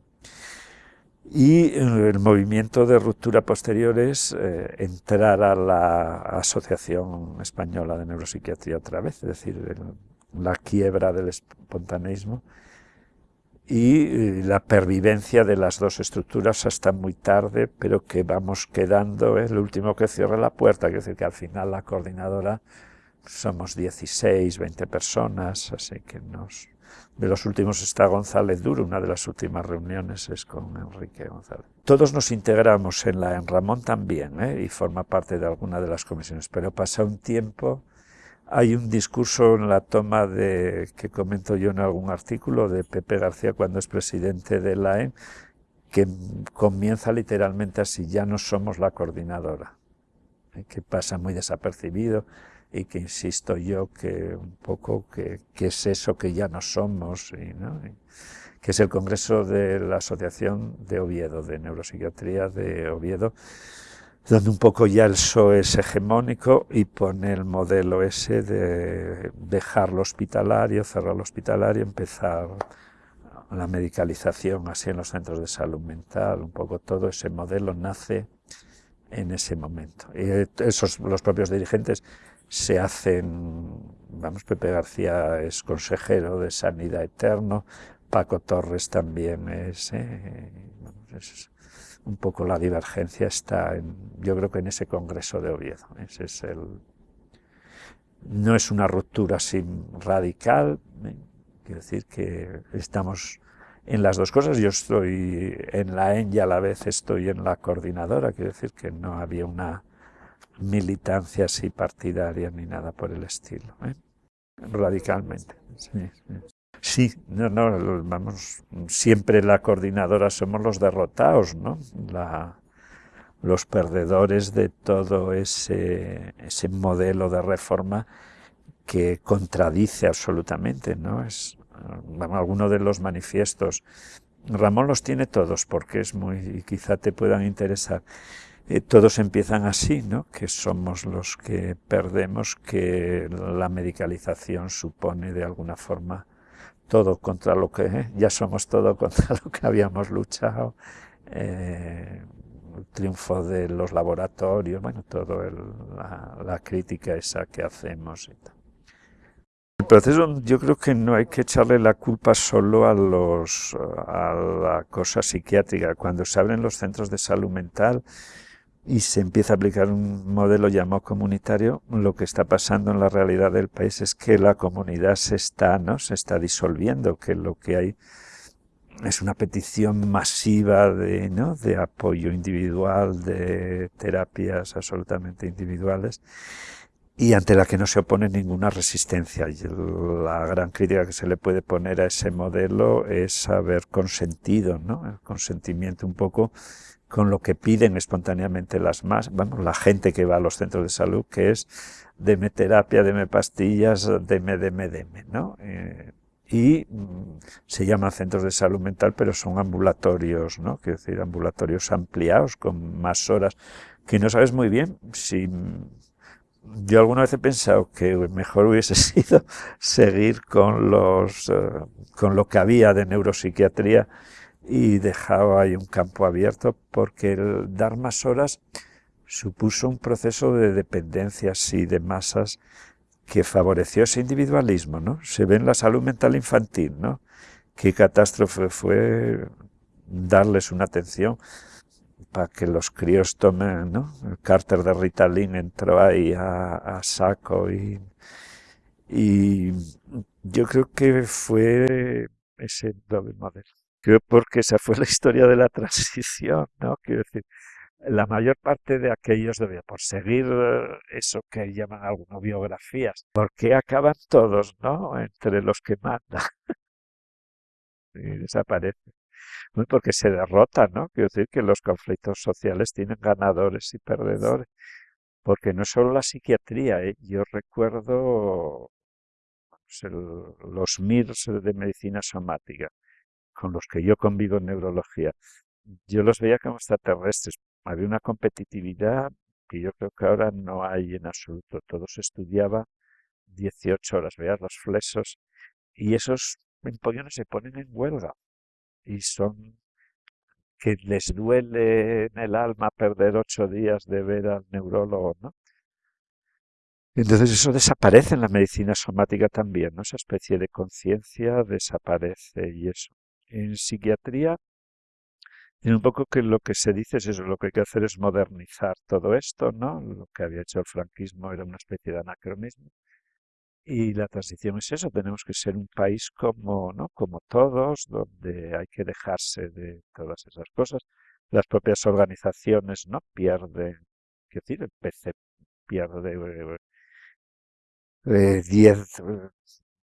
y el movimiento de ruptura posterior es eh, entrar a la Asociación Española de Neuropsiquiatría otra vez, es decir, la quiebra del espontaneismo y eh, la pervivencia de las dos estructuras hasta muy tarde, pero que vamos quedando, es el último que cierra la puerta, es decir, que al final la coordinadora somos 16, 20 personas, así que nos... De los últimos está González Duro, una de las últimas reuniones es con Enrique González. Todos nos integramos en la en Ramón también, ¿eh? y forma parte de alguna de las comisiones, pero pasa un tiempo hay un discurso en la toma de, que comento yo en algún artículo de Pepe García cuando es presidente de la EN, que comienza literalmente así, ya no somos la coordinadora, ¿eh? que pasa muy desapercibido y que insisto yo que un poco que, es eso que ya no somos, que es el Congreso de la Asociación de Oviedo, de Neuropsiquiatría de Oviedo, donde un poco ya el PSOE es hegemónico y pone el modelo ese de dejar lo hospitalario, cerrar lo hospitalario, empezar la medicalización así en los centros de salud mental, un poco todo ese modelo nace en ese momento. Y esos, los propios dirigentes se hacen, vamos, Pepe García es consejero de Sanidad Eterno, Paco Torres también es, eh, es un poco la divergencia está, en, yo creo que en ese congreso de Oviedo. Ese es el, no es una ruptura así radical, ¿eh? quiero decir que estamos en las dos cosas. Yo estoy en la EN y a la vez estoy en la coordinadora, quiero decir que no había una militancia así partidaria ni nada por el estilo. ¿eh? Radicalmente. Sí, sí. Sí, no, no, vamos, siempre la coordinadora somos los derrotados, ¿no? La, los perdedores de todo ese, ese modelo de reforma que contradice absolutamente, ¿no? Es, alguno de los manifiestos, Ramón los tiene todos porque es muy, y quizá te puedan interesar, eh, todos empiezan así, ¿no? Que somos los que perdemos, que la medicalización supone de alguna forma todo contra lo que, ¿eh? ya somos todo contra lo que habíamos luchado, eh, el triunfo de los laboratorios, bueno, todo la, la, crítica esa que hacemos y tal. El proceso yo creo que no hay que echarle la culpa solo a, los, a la cosa psiquiátrica. Cuando se abren los centros de salud mental y se empieza a aplicar un modelo llamado comunitario, lo que está pasando en la realidad del país es que la comunidad se está, ¿no? se está disolviendo, que lo que hay es una petición masiva de, ¿no? de apoyo individual, de terapias absolutamente individuales y ante la que no se opone ninguna resistencia. Y la gran crítica que se le puede poner a ese modelo es haber consentido, ¿no? el consentimiento un poco con lo que piden espontáneamente las más, vamos, la gente que va a los centros de salud, que es deme terapia, deme pastillas, deme, deme, deme, ¿no? Eh, y mm, se llaman centros de salud mental, pero son ambulatorios, ¿no? Quiero decir, ambulatorios ampliados, con más horas, que no sabes muy bien si... Yo alguna vez he pensado que mejor hubiese sido seguir con, los, eh, con lo que había de neuropsiquiatría y dejaba ahí un campo abierto, porque el dar más horas supuso un proceso de dependencias y de masas que favoreció ese individualismo, ¿no? Se ve en la salud mental infantil, ¿no? Qué catástrofe fue darles una atención para que los críos tomen, ¿no? El cárter de Ritalin entró ahí a, saco y, y yo creo que fue ese doble modelo. Porque esa fue la historia de la transición, ¿no? Quiero decir, la mayor parte de aquellos debía por seguir eh, eso que llaman algunas biografías, porque acaban todos, ¿no? Entre los que mandan. y desaparecen. Porque se derrotan, ¿no? Quiero decir que los conflictos sociales tienen ganadores y perdedores. Porque no solo la psiquiatría, ¿eh? yo recuerdo los MIRS de medicina somática, con los que yo convivo en neurología. Yo los veía como extraterrestres, había una competitividad que yo creo que ahora no hay en absoluto. Todos estudiaba 18 horas, veas los flesos, y esos empollones se ponen en huelga y son que les duele en el alma perder ocho días de ver al neurólogo, ¿no? Entonces eso desaparece en la medicina somática también, ¿no? Esa especie de conciencia desaparece y eso. En psiquiatría un poco que lo que se dice es eso, lo que hay que hacer es modernizar todo esto, ¿no? Lo que había hecho el franquismo era una especie de anacronismo. Y la transición es eso, tenemos que ser un país como, ¿no? como todos, donde hay que dejarse de todas esas cosas. Las propias organizaciones no pierden, quiero decir, el PC pierde 10, eh,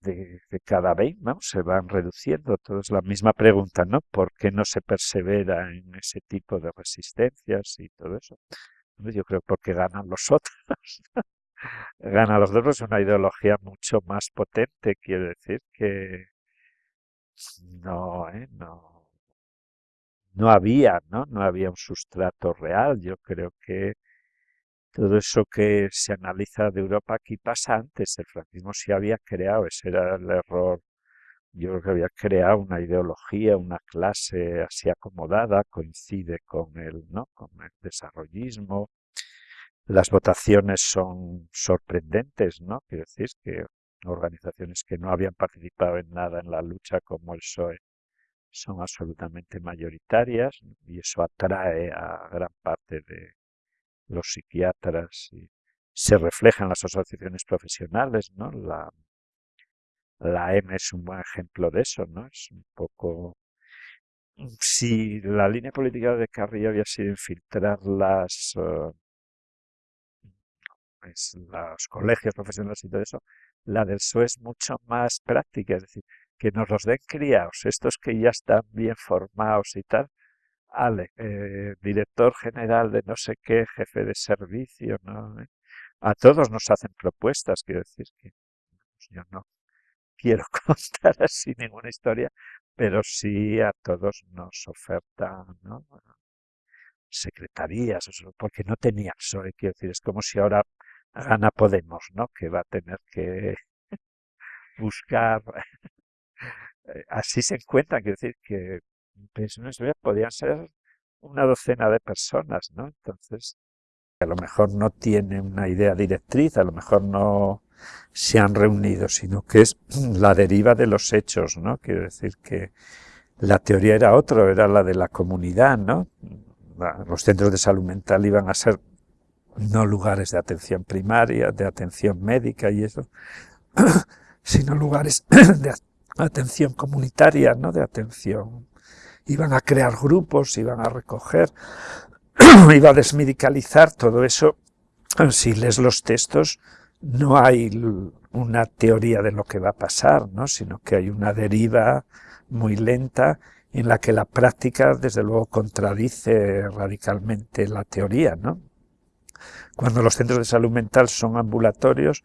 de, cada vez, ¿no? se van reduciendo. Todo es la misma pregunta, ¿no? ¿Por qué no se persevera en ese tipo de resistencias y todo eso? Yo creo porque ganan los otros. ganan los otros una ideología mucho más potente, quiere decir que no, ¿eh? no, no había, ¿no? No había un sustrato real. Yo creo que todo eso que se analiza de Europa aquí pasa antes. El franquismo se había creado, ese era el error. Yo creo que había creado una ideología, una clase así acomodada, coincide con el, ¿no? con el desarrollismo. Las votaciones son sorprendentes, ¿no? Quiero decir que organizaciones que no habían participado en nada en la lucha como el PSOE son absolutamente mayoritarias y eso atrae a gran parte de, los psiquiatras, y se refleja en las asociaciones profesionales, ¿no? La, la M es un buen ejemplo de eso, ¿no? Es un poco... Si la línea política de Carrillo había sido infiltrar las, uh, los colegios profesionales y todo eso, la del PSOE es mucho más práctica, es decir, que nos los den criados, estos que ya están bien formados y tal, Ale, eh, director general de no sé qué, jefe de servicio, ¿no? A todos nos hacen propuestas, quiero decir que yo no quiero contar así ninguna historia, pero sí a todos nos ofertan, ¿no? secretarías, porque no tenía PSOE, quiero decir, es como si ahora gana Podemos, ¿no? Que va a tener que buscar, eh, así se encuentran, quiero decir que pensiones podían ser una docena de personas, ¿no? Entonces, A lo mejor no tiene una idea directriz, a lo mejor no se han reunido, sino que es la deriva de los hechos, ¿no? Quiero decir que la teoría era otra, era la de la comunidad, ¿no? Los centros de salud mental iban a ser no lugares de atención primaria, de atención médica y eso, sino lugares de atención comunitaria, ¿no? De atención. Iban a crear grupos, iban a recoger, iba a desmedicalizar todo eso. Si lees los textos, no hay una teoría de lo que va a pasar, ¿no? sino que hay una deriva muy lenta en la que la práctica, desde luego, contradice radicalmente la teoría. ¿no? Cuando los centros de salud mental son ambulatorios,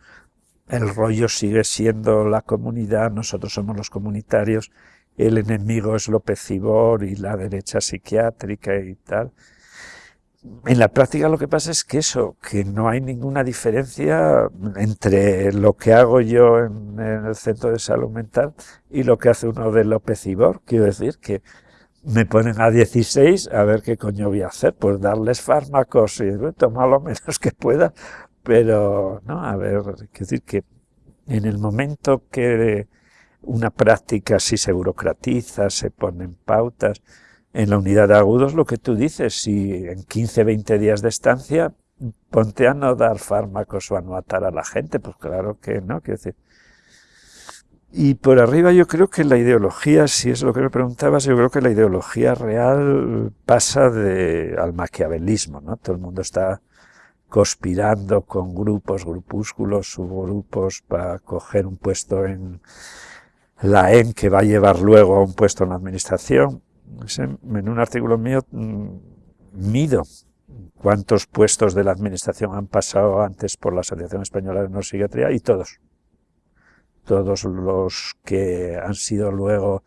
el rollo sigue siendo la comunidad, nosotros somos los comunitarios, el enemigo es López Ibor y la derecha psiquiátrica y tal. En la práctica lo que pasa es que eso, que no hay ninguna diferencia entre lo que hago yo en, el centro de salud mental y lo que hace uno de López Ibor. Quiero decir que me ponen a 16 a ver qué coño voy a hacer, pues darles fármacos y tomar lo menos que pueda, pero no, a ver, quiero decir que en el momento que una práctica así se burocratiza, se ponen pautas, en la unidad de agudos lo que tú dices, si en 15, 20 días de estancia, ponte a no dar fármacos o a no matar a la gente, pues claro que no, quiero decir. Y por arriba yo creo que la ideología, si es lo que me preguntabas, yo creo que la ideología real pasa de, al maquiavelismo, ¿no? Todo el mundo está conspirando con grupos, grupúsculos, subgrupos para coger un puesto en la EN que va a llevar luego a un puesto en la administración en un artículo mío mm, mido cuántos puestos de la administración han pasado antes por la Asociación Española de Neuropsiquiatría y todos. Todos los que han sido luego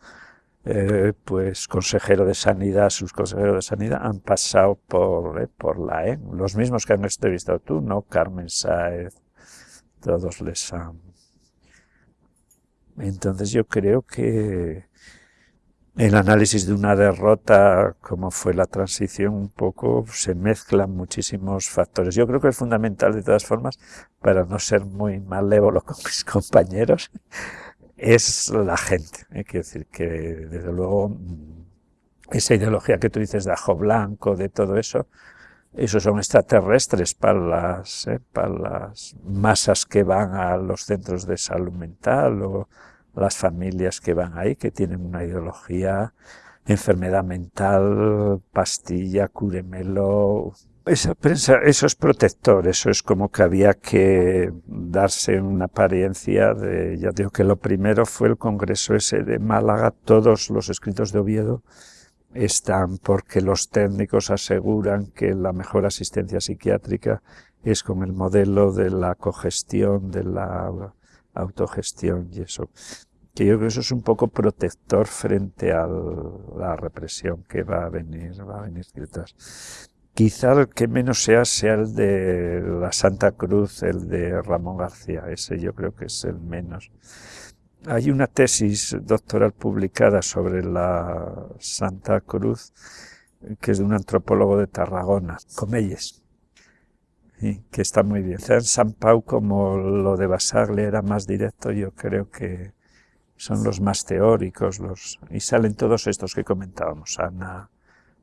eh, pues consejero de sanidad, sus consejeros de sanidad, han pasado por, eh, por la E. Los mismos que han entrevistado tú, ¿no? Carmen Saez, todos les han... Entonces yo creo que el análisis de una derrota, como fue la transición, un poco se mezclan muchísimos factores. Yo creo que es fundamental, de todas formas, para no ser muy malévolo con mis compañeros, es la gente. Hay que decir que, desde luego, esa ideología que tú dices de ajo blanco, de todo eso, esos son extraterrestres para las, eh, para las masas que van a los centros de salud mental o las familias que van ahí, que tienen una ideología, enfermedad mental, pastilla, cúremelo. Esa prensa, eso es protector, eso es como que había que darse una apariencia de, ya digo que lo primero fue el congreso ese de Málaga, todos los escritos de Oviedo están porque los técnicos aseguran que la mejor asistencia psiquiátrica es con el modelo de la cogestión, de la autogestión y eso que yo creo que eso es un poco protector frente a la represión que va a venir, va a venir detrás. Quizá el que menos sea sea el de la Santa Cruz, el de Ramón García, ese yo creo que es el menos. Hay una tesis doctoral publicada sobre la Santa Cruz, que es de un antropólogo de Tarragona, Comelles, que está muy bien. En San Pau, como lo de Basaglia era más directo, yo creo que son los más teóricos, los y salen todos estos que comentábamos, Ana,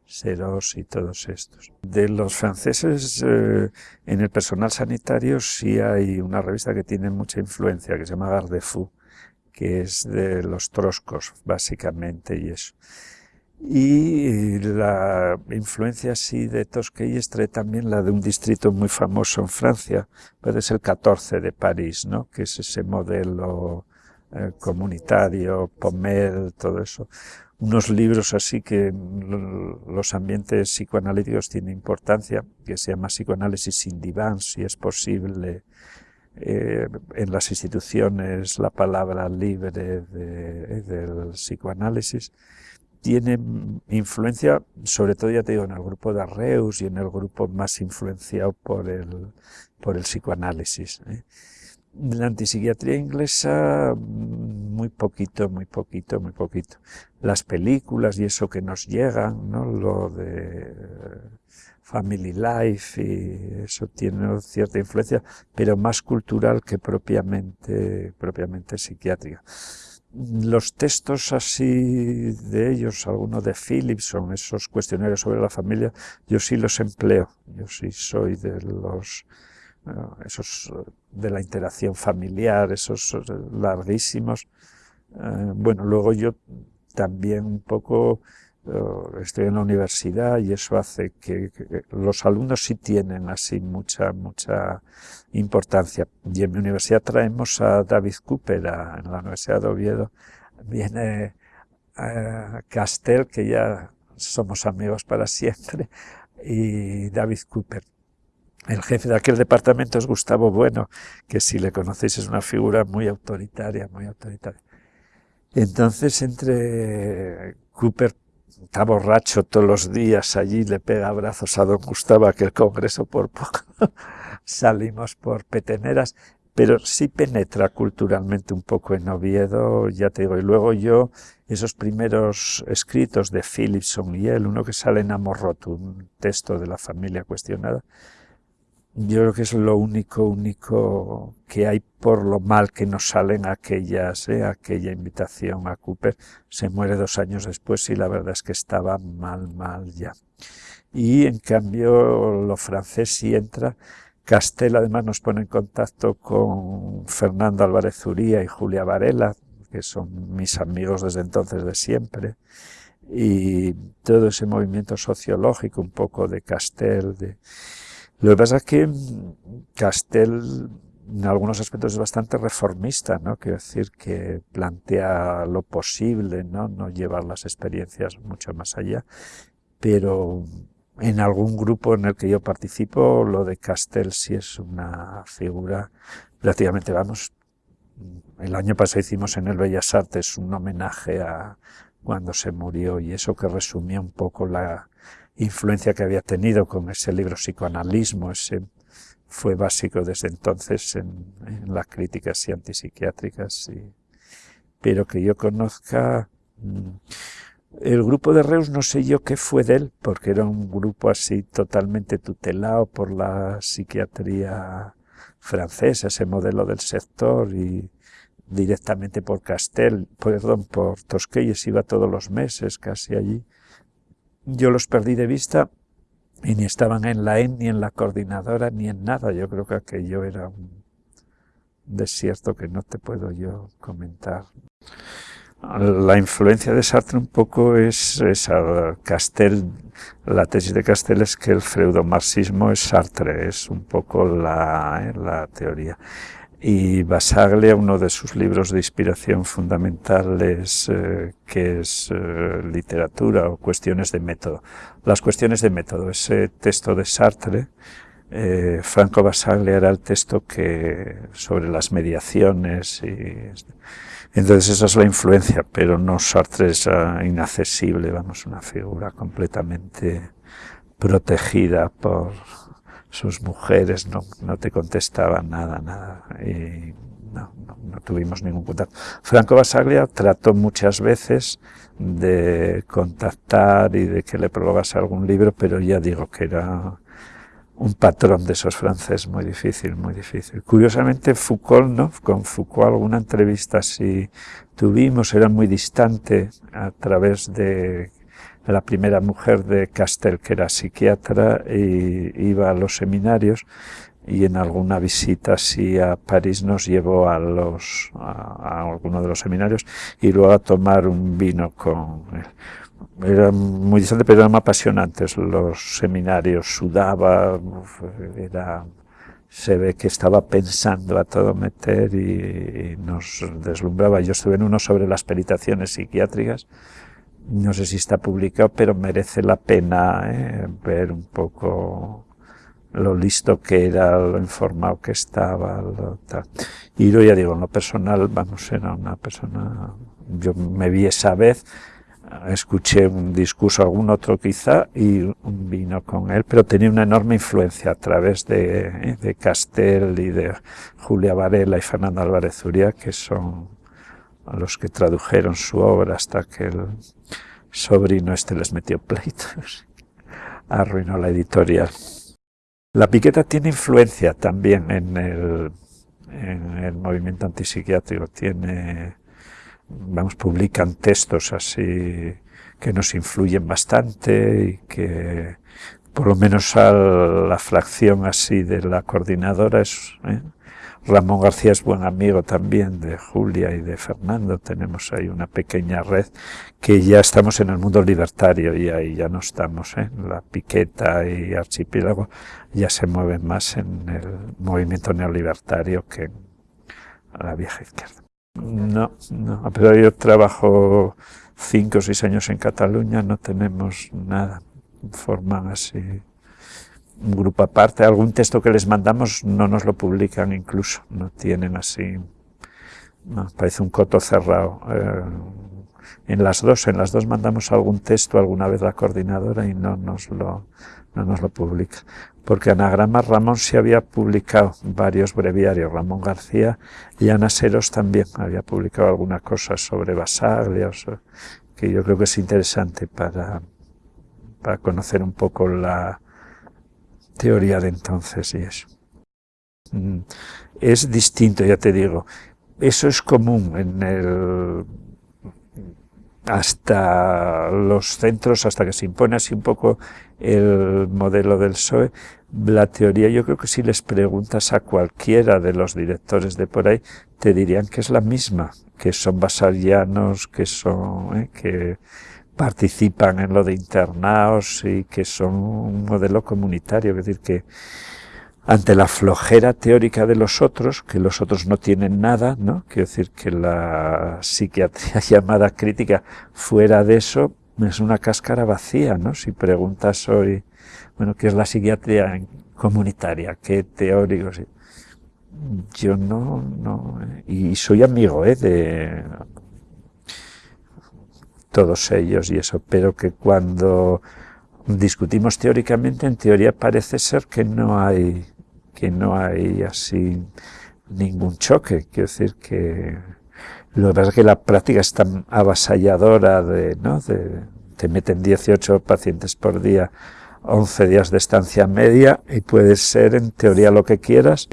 Seros y todos estos. De los franceses, eh, en el personal sanitario sí hay una revista que tiene mucha influencia, que se llama Garde-Fou, que es de los troscos, básicamente, y eso. Y la influencia así de Tosquelles trae también la de un distrito muy famoso en Francia, puede ser el 14 de París, ¿no? que es ese modelo eh, comunitario, Pomel, todo eso. Unos libros así que los ambientes psicoanalíticos tienen importancia, que se llama Psicoanálisis sin diván, si es posible, eh, en las instituciones la palabra libre del psicoanálisis, tiene influencia, sobre todo ya te digo, en el grupo de Arreus y en el grupo más influenciado por el, por el psicoanálisis. ¿eh? La antipsiquiatría inglesa, muy poquito, muy poquito, muy poquito. Las películas y eso que nos llegan, ¿no? Lo de family life y eso tiene cierta influencia, pero más cultural que propiamente, propiamente psiquiátrica. Los textos así de ellos, algunos de Philipson, esos cuestionarios sobre la familia, yo sí los empleo, yo sí soy de los esos de la interacción familiar, esos larguísimos. Eh, bueno, luego yo también un poco eh, estoy en la universidad y eso hace que, los alumnos sí tienen así mucha, mucha importancia. Y en mi universidad traemos a David Cooper, en la Universidad de Oviedo, viene a Castel, que ya somos amigos para siempre, y David Cooper. El jefe de aquel departamento es Gustavo Bueno, que si le conocéis es una figura muy autoritaria, muy autoritaria. Entonces entre Cooper está borracho todos los días allí, le pega abrazos a don Gustavo, aquel congreso por poco salimos por peteneras, pero sí penetra culturalmente un poco en Oviedo, ya te digo, y luego yo, esos primeros escritos de Philipson y él, uno que sale en Amorroto, un texto de la familia cuestionada, yo creo que es lo único, único que hay por lo mal que nos salen aquellas, eh, aquella invitación a Cooper. Se muere dos años después y la verdad es que estaba mal, mal ya. Y en cambio lo francés sí entra. Castel además nos pone en contacto con Fernando Álvarez Zuría y Julia Varela, que son mis amigos desde entonces de siempre. Y todo ese movimiento sociológico un poco de Castel, de, lo que pasa es que Castel en algunos aspectos es bastante reformista, ¿no? Quiero decir que plantea lo posible, ¿no? No llevar las experiencias mucho más allá, pero en algún grupo en el que yo participo, lo de Castel sí es una figura prácticamente, vamos, el año pasado hicimos en el Bellas Artes un homenaje a cuando se murió y eso que resumía un poco la, influencia que había tenido con ese libro psicoanalismo, ese fue básico desde entonces en, las críticas y antipsiquiátricas, pero que yo conozca... Mm, el grupo de Reus no sé yo qué fue de él, porque era un grupo así totalmente tutelado por la psiquiatría francesa, ese modelo del sector, y directamente por Castel, perdón, por Tosquelles, iba todos los meses casi allí yo los perdí de vista y ni estaban en la EN, ni en la coordinadora, ni en nada. Yo creo que aquello era un desierto que no te puedo yo comentar. La influencia de Sartre un poco es esa. Castel, la tesis de Castel es que el freudomarxismo es Sartre, es un poco la, eh, la teoría y Basaglia, uno de sus libros de inspiración fundamentales, eh, que es eh, literatura o cuestiones de método. Las cuestiones de método, ese texto de Sartre, eh, Franco Basaglia era el texto que sobre las mediaciones y entonces esa es la influencia, pero no Sartre es ah, inaccesible, vamos, una figura completamente protegida por sus mujeres no, no te contestaban nada, nada, y no, no, tuvimos ningún contacto. Franco Basaglia trató muchas veces de contactar y de que le probase algún libro, pero ya digo que era un patrón de esos franceses muy difícil, muy difícil. Curiosamente Foucault, ¿no? Con Foucault alguna entrevista si tuvimos, era muy distante a través de la primera mujer de Castel, que era psiquiatra, y iba a los seminarios y en alguna visita así a París nos llevó a los a, alguno de los seminarios y luego a tomar un vino con él. Era muy distante, pero eran apasionantes los seminarios, sudaba, era, se ve que estaba pensando a todo meter y, nos deslumbraba. Yo estuve en uno sobre las peritaciones psiquiátricas, no sé si está publicado, pero merece la pena eh, ver un poco lo listo que era, lo informado que estaba. Y yo ya digo, en lo personal, vamos, era una persona, yo me vi esa vez, escuché un discurso, algún otro quizá, y vino con él, pero tenía una enorme influencia a través de, de Castel y de Julia Varela y Fernando Álvarez Zuria, que son a los que tradujeron su obra hasta que el sobrino este les metió pleitos. arruinó la editorial. La piqueta tiene influencia también en el, en el movimiento antipsiquiátrico, tiene, vamos, publican textos así que nos influyen bastante y que por lo menos a la fracción así de la coordinadora es, ¿eh? Ramón García es buen amigo también de Julia y de Fernando. Tenemos ahí una pequeña red que ya estamos en el mundo libertario y ahí ya no estamos. ¿eh? La piqueta y archipiélago ya se mueven más en el movimiento neolibertario que en la vieja izquierda. No, no, pero yo trabajo cinco o seis años en Cataluña, no tenemos nada. Forman así un grupo aparte, algún texto que les mandamos no nos lo publican incluso, no tienen así, parece un coto cerrado. Eh, en las dos, en las dos mandamos algún texto alguna vez la coordinadora y no nos lo, no nos lo publica. Porque Anagrama Ramón se había publicado varios breviarios, Ramón García y Ana Seros también había publicado alguna cosa sobre Basaglia, que yo creo que es interesante para, para conocer un poco la, teoría de entonces y eso. Mm. Es distinto, ya te digo. Eso es común en el hasta los centros, hasta que se impone así un poco el modelo del PSOE, la teoría yo creo que si les preguntas a cualquiera de los directores de por ahí, te dirían que es la misma, que son basalianos, que son, eh, que participan en lo de internados y que son un modelo comunitario, es decir, que ante la flojera teórica de los otros, que los otros no tienen nada, ¿no? Quiero decir que la psiquiatría llamada crítica fuera de eso es una cáscara vacía, ¿no? Si preguntas hoy, bueno, ¿qué es la psiquiatría comunitaria? ¿Qué teóricos? Yo no, no, y soy amigo, ¿eh? De todos ellos y eso, pero que cuando discutimos teóricamente, en teoría parece ser que no hay, que no hay así ningún choque, quiero decir que lo que pasa es que la práctica es tan avasalladora de, ¿no? te meten 18 pacientes por día, 11 días de estancia media y puede ser en teoría lo que quieras,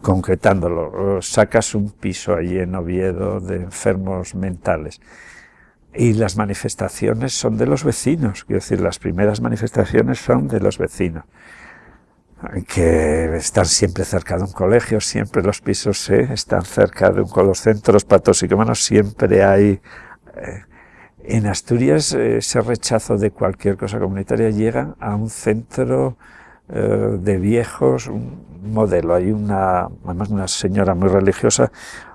concretándolo, sacas un piso allí en Oviedo de enfermos mentales y las manifestaciones son de los vecinos, quiero decir, las primeras manifestaciones son de los vecinos, que están siempre cerca de un colegio, siempre los pisos están cerca de un, los centros patosicómanos, siempre hay... Eh, en Asturias ese rechazo de cualquier cosa comunitaria llega a un centro eh, de viejos, un modelo, hay una, además una señora muy religiosa,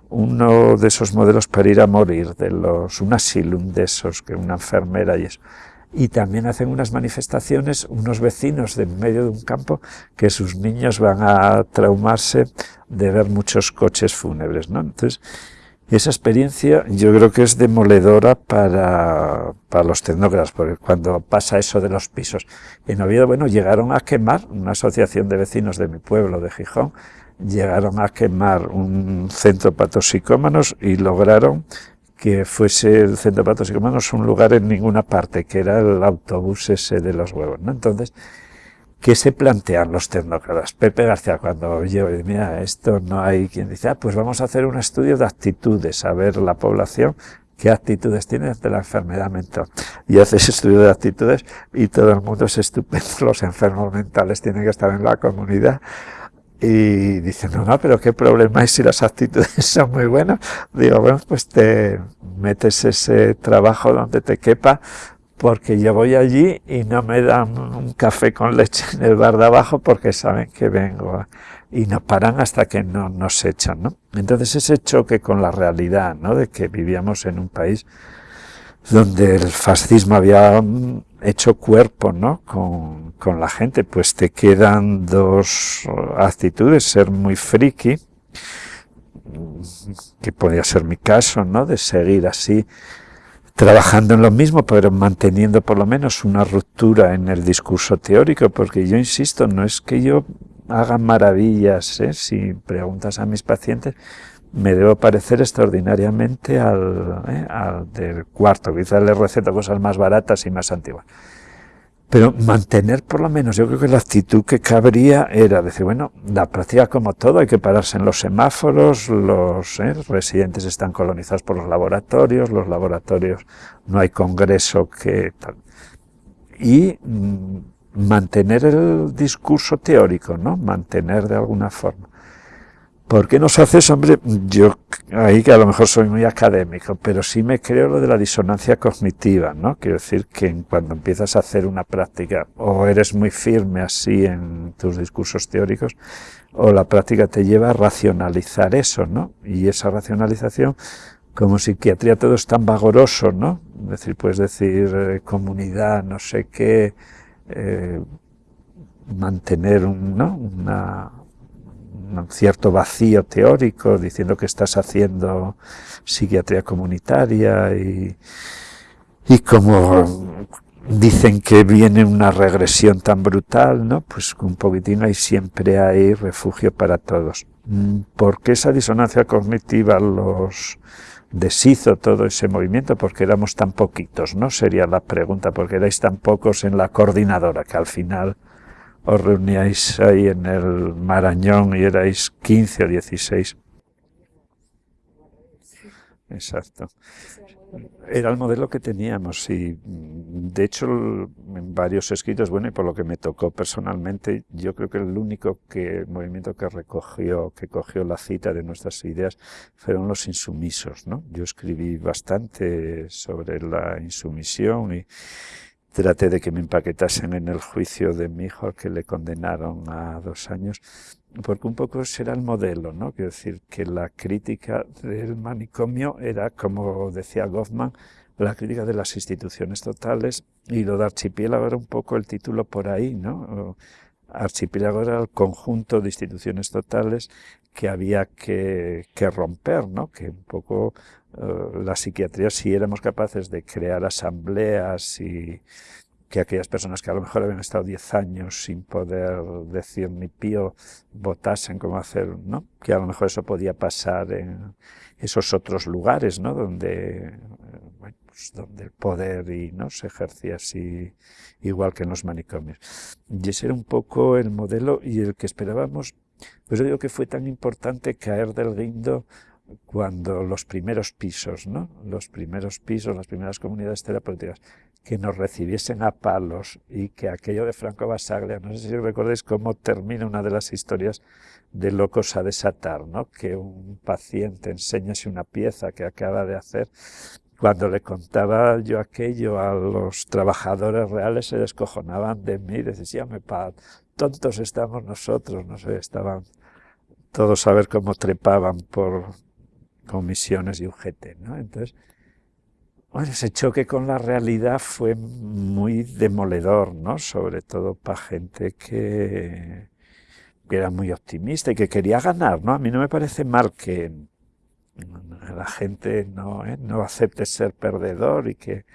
uno de esos modelos para ir a morir, de los, un asylum de esos, que una enfermera y eso. Y también hacen unas manifestaciones unos vecinos de medio de un campo que sus niños van a traumarse de ver muchos coches fúnebres, ¿no? Entonces, esa experiencia yo creo que es demoledora para, para los tecnócratas, porque cuando pasa eso de los pisos en Oviedo, bueno, llegaron a quemar una asociación de vecinos de mi pueblo, de Gijón, llegaron a quemar un centro para toxicómanos y lograron que fuese el centro para toxicómanos un lugar en ninguna parte, que era el autobús ese de los huevos. ¿no? Entonces, ¿qué se plantean los tecnócratas? Pepe García, cuando yo, mira, esto no hay quien dice, ah, pues vamos a hacer un estudio de actitudes, a ver la población qué actitudes tiene ante la enfermedad mental. Y haces estudio de actitudes y todo el mundo es estupendo, los enfermos mentales tienen que estar en la comunidad y dicen, no, no, pero qué problema hay si las actitudes son muy buenas. Digo, bueno, pues te metes ese trabajo donde te quepa, porque yo voy allí y no me dan un café con leche en el bar de abajo porque saben que vengo y no paran hasta que no nos echan, ¿no? Entonces ese choque con la realidad, ¿no? De que vivíamos en un país donde el fascismo había hecho cuerpo ¿no? con, con la gente, pues te quedan dos actitudes, ser muy friki, que podría ser mi caso, ¿no? de seguir así trabajando en lo mismo, pero manteniendo por lo menos una ruptura en el discurso teórico, porque yo insisto, no es que yo haga maravillas, ¿eh? si preguntas a mis pacientes, me debo parecer extraordinariamente al, ¿eh? al del cuarto. Quizás le receto cosas más baratas y más antiguas. pero mantener por lo menos, yo creo que la actitud que cabría era decir, bueno, la práctica como todo, hay que pararse en los semáforos, los ¿eh? residentes están colonizados por los laboratorios, los laboratorios no hay congreso que... Y mm, mantener el discurso teórico, ¿no? Mantener de alguna forma. ¿Por qué nos haces, hombre? Yo ahí que a lo mejor soy muy académico, pero sí me creo lo de la disonancia cognitiva, ¿no? Quiero decir que cuando empiezas a hacer una práctica, o eres muy firme así en tus discursos teóricos, o la práctica te lleva a racionalizar eso, ¿no? Y esa racionalización, como psiquiatría todo es tan vagoroso, ¿no? Es decir, puedes decir eh, comunidad, no sé qué, eh, mantener un, ¿no? una cierto vacío teórico, diciendo que estás haciendo psiquiatría comunitaria y, y como dicen que viene una regresión tan brutal, ¿no? Pues un poquitín ahí siempre hay refugio para todos. ¿Por qué esa disonancia cognitiva los deshizo todo ese movimiento? Porque éramos tan poquitos, ¿no? Sería la pregunta, porque erais tan pocos en la coordinadora, que al final os reuníais ahí en el Marañón y erais 15 o 16. Exacto. Era el modelo que teníamos y de hecho en varios escritos, bueno, y por lo que me tocó personalmente, yo creo que el único que, movimiento que recogió, que cogió la cita de nuestras ideas fueron los insumisos, ¿no? Yo escribí bastante sobre la insumisión y, traté de que me empaquetasen en el juicio de mi hijo, que le condenaron a dos años, porque un poco ese era el modelo, ¿no? Quiero decir que la crítica del manicomio era, como decía Goffman, la crítica de las instituciones totales, y lo de archipiélago era un poco el título por ahí, ¿no? Archipiélago era el conjunto de instituciones totales que había que, romper, ¿no? Que un poco eh, la psiquiatría, si éramos capaces de crear asambleas y que aquellas personas que a lo mejor habían estado 10 años sin poder decir ni pío votasen cómo hacer, ¿no? Que a lo mejor eso podía pasar en esos otros lugares, ¿no? Donde, pues donde el poder y, ¿no? se ejercía así igual que en los manicomios. Y ese era un poco el modelo y el que esperábamos. Pues yo digo que fue tan importante caer del guindo cuando los primeros pisos, ¿no? los primeros pisos, las primeras comunidades terapéuticas, que nos recibiesen a palos y que aquello de Franco Basaglia, no sé si recordáis cómo termina una de las historias de Locos a desatar, ¿no? que un paciente enseñase una pieza que acaba de hacer, cuando le contaba yo aquello a los trabajadores reales se descojonaban de mí, decían, pa, tontos estamos nosotros, no sé, estaban todos a ver cómo trepaban por, comisiones y UGT, ¿no? Entonces, bueno, ese choque con la realidad fue muy demoledor, ¿no? Sobre todo para gente que, era muy optimista y que quería ganar, ¿no? A mí no me parece mal que la gente no, ¿eh? no acepte ser perdedor y que,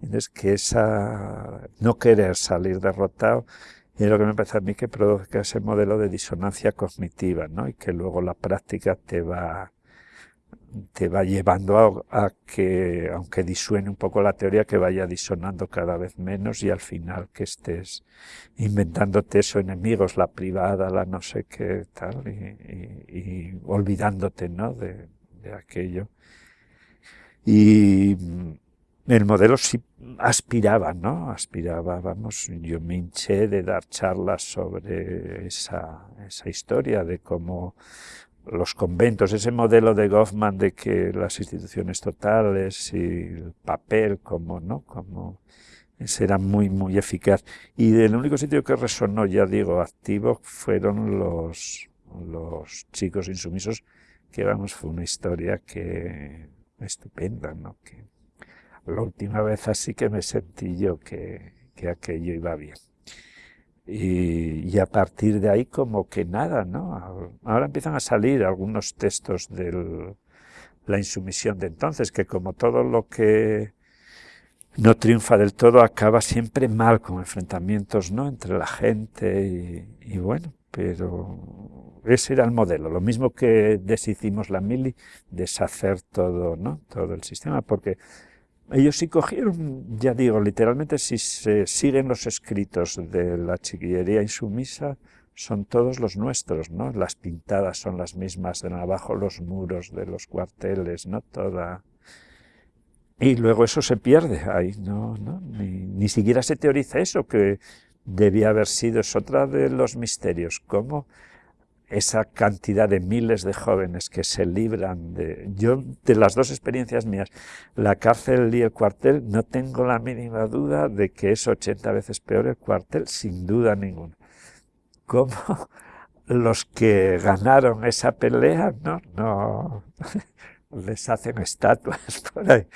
es que esa no querer salir derrotado y es lo que me parece a mí que produzca ese modelo de disonancia cognitiva, ¿no? Y que luego la práctica te va te va llevando a, que, aunque disuene un poco la teoría, que vaya disonando cada vez menos y al final que estés inventándote eso enemigos, la privada, la no sé qué tal, y, olvidándote ¿no? de, aquello. Y el modelo sí aspiraba, ¿no? Aspiraba, vamos, yo me hinché de dar charlas sobre esa, esa historia, de cómo los conventos, ese modelo de Goffman de que las instituciones totales y el papel como, ¿no? Como era muy, muy eficaz. Y el único sitio que resonó, ya digo, activo, fueron los, los chicos insumisos, que vamos, fue una historia que estupenda, ¿no? Que la última vez así que me sentí yo que, que aquello iba bien. Y, a partir de ahí como que nada, ¿no? Ahora empiezan a salir algunos textos de la insumisión de entonces, que como todo lo que no triunfa del todo acaba siempre mal, con enfrentamientos ¿no? entre la gente y, bueno, pero ese era el modelo, lo mismo que deshicimos la mili, deshacer todo, ¿no? todo el sistema, porque Ellos sí cogieron, ya digo, literalmente si se siguen los escritos de la chiquillería insumisa, son todos los nuestros, ¿no? Las pintadas son las mismas, de abajo los muros de los cuarteles, ¿no? Toda... Y luego eso se pierde ahí, no, no ni, ni siquiera se teoriza eso, que debía haber sido, es otra de los misterios, cómo esa cantidad de miles de jóvenes que se libran de... Yo, de las dos experiencias mías, la cárcel y el cuartel, no tengo la mínima duda de que es 80 veces peor el cuartel, sin duda ninguna. Como los que ganaron esa pelea, no, no, les hacen estatuas por ahí.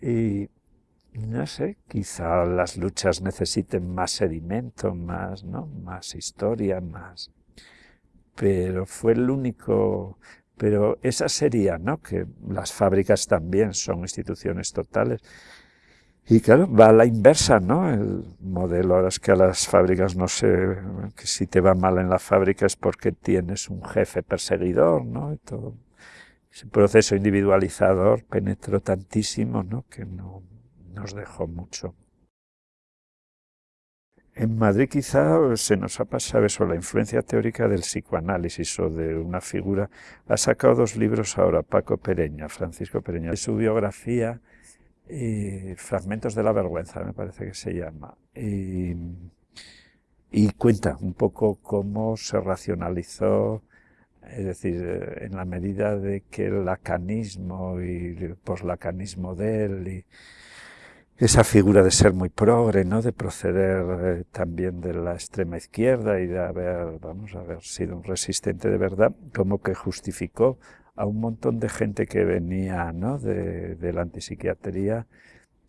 Y no sé, quizá las luchas necesiten más sedimento, más, ¿no? más historia, más pero fue el único... Pero esa sería, ¿no? Que las fábricas también son instituciones totales. Y claro, va a la inversa, ¿no? El modelo, ahora es que a las fábricas no sé, que si te va mal en la fábrica es porque tienes un jefe perseguidor, ¿no? Todo ese proceso individualizador penetró tantísimo, ¿no? Que no nos dejó mucho. En Madrid quizá se nos ha pasado eso, la influencia teórica del psicoanálisis o de una figura. Ha sacado dos libros ahora, Paco Pereña, Francisco Pereña, de su biografía, y Fragmentos de la Vergüenza, me parece que se llama. Y, y cuenta un poco cómo se racionalizó, es decir, en la medida de que el lacanismo y el poslacanismo de él esa figura de ser muy progre, ¿no? de proceder eh, también de la extrema izquierda y de haber, vamos, haber sido un resistente de verdad, como que justificó a un montón de gente que venía ¿no? de, de la antipsiquiatría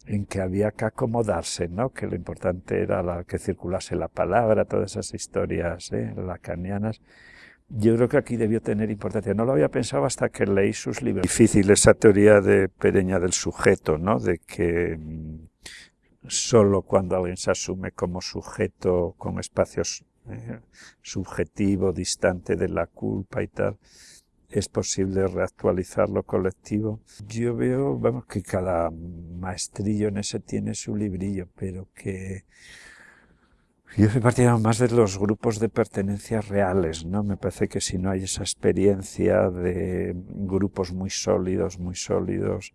en que había que acomodarse, ¿no? que lo importante era la, que circulase la palabra, todas esas historias ¿eh? lacanianas. Yo creo que aquí debió tener importancia. No lo había pensado hasta que leí sus libros. Difícil esa teoría de Pereña del sujeto, ¿no? De que mm, solo cuando alguien se asume como sujeto con espacios eh, subjetivo, distante de la culpa y tal, es posible reactualizar lo colectivo. Yo veo, vamos, que cada maestrillo en ese tiene su librillo, pero que yo soy partidario más de los grupos de pertenencia reales, ¿no? Me parece que si no hay esa experiencia de grupos muy sólidos, muy sólidos,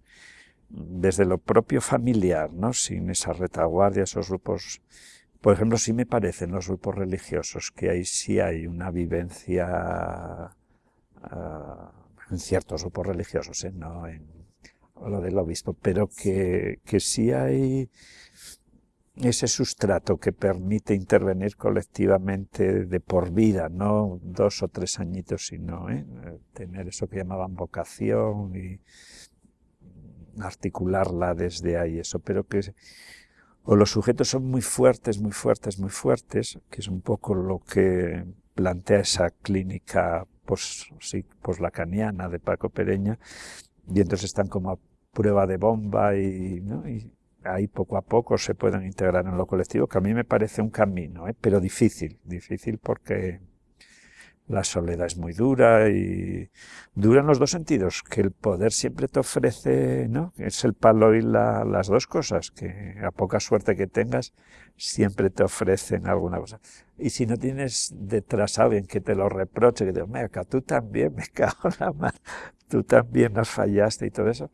desde lo propio familiar, ¿no? Sin esa retaguardia, esos grupos... Por ejemplo, sí me parecen los grupos religiosos, que ahí sí hay una vivencia uh, en ciertos grupos religiosos, ¿eh? no en lo del obispo, pero que, que sí hay ese sustrato que permite intervenir colectivamente de por vida, no dos o tres añitos, sino ¿eh? tener eso que llamaban vocación y articularla desde ahí, eso, pero que o los sujetos son muy fuertes, muy fuertes, muy fuertes, que es un poco lo que plantea esa clínica poslacaniana de Paco Pereña, y entonces están como a prueba de bomba y, ¿no? y ahí poco a poco se pueden integrar en lo colectivo, que a mí me parece un camino, ¿eh? pero difícil, difícil porque la soledad es muy dura y dura en los dos sentidos, que el poder siempre te ofrece, ¿no? Es el palo y la, las dos cosas, que a poca suerte que tengas, siempre te ofrecen alguna cosa. Y si no tienes detrás a alguien que te lo reproche, que te diga, tú también me cago en la mano, tú también nos fallaste y todo eso,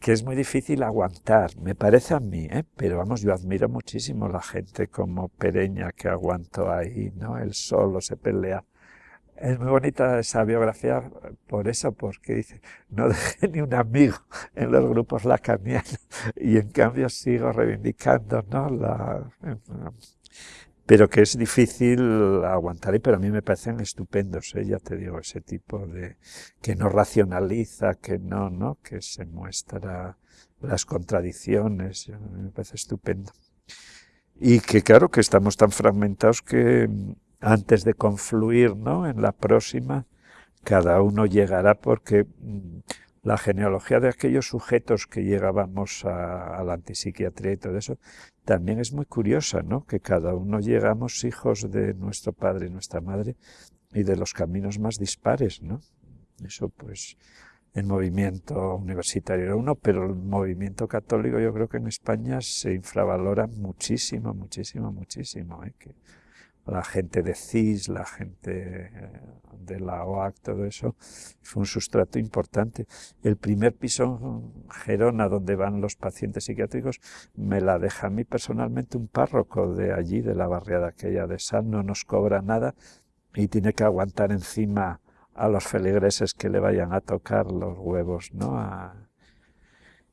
que es muy difícil aguantar, me parece a mí, ¿eh? pero vamos, yo admiro muchísimo la gente como Pereña que aguantó ahí, ¿no? Él solo se pelea. Es muy bonita esa biografía por eso, porque dice, no dejé ni un amigo en los grupos lacanianos y en cambio sigo reivindicando, ¿no? La, pero que es difícil aguantar, pero a mí me parecen estupendos, ¿eh? ya te digo, ese tipo de que no racionaliza, que no, ¿no? que se muestra las contradicciones, me parece estupendo. Y que claro que estamos tan fragmentados que antes de confluir ¿no? en la próxima, cada uno llegará porque mm, la genealogía de aquellos sujetos que llegábamos a, la antipsiquiatría y todo eso, también es muy curiosa, ¿no? Que cada uno llegamos hijos de nuestro padre y nuestra madre y de los caminos más dispares, ¿no? Eso pues el movimiento universitario era uno, pero el movimiento católico yo creo que en España se infravalora muchísimo, muchísimo, muchísimo. ¿eh? Que la gente de CIS, la gente eh, de la OAC, todo eso, fue un sustrato importante. El primer piso Gerona, donde van los pacientes psiquiátricos, me la deja a mí personalmente un párroco de allí, de la barriada aquella de San, no nos cobra nada y tiene que aguantar encima a los feligreses que le vayan a tocar los huevos, ¿no?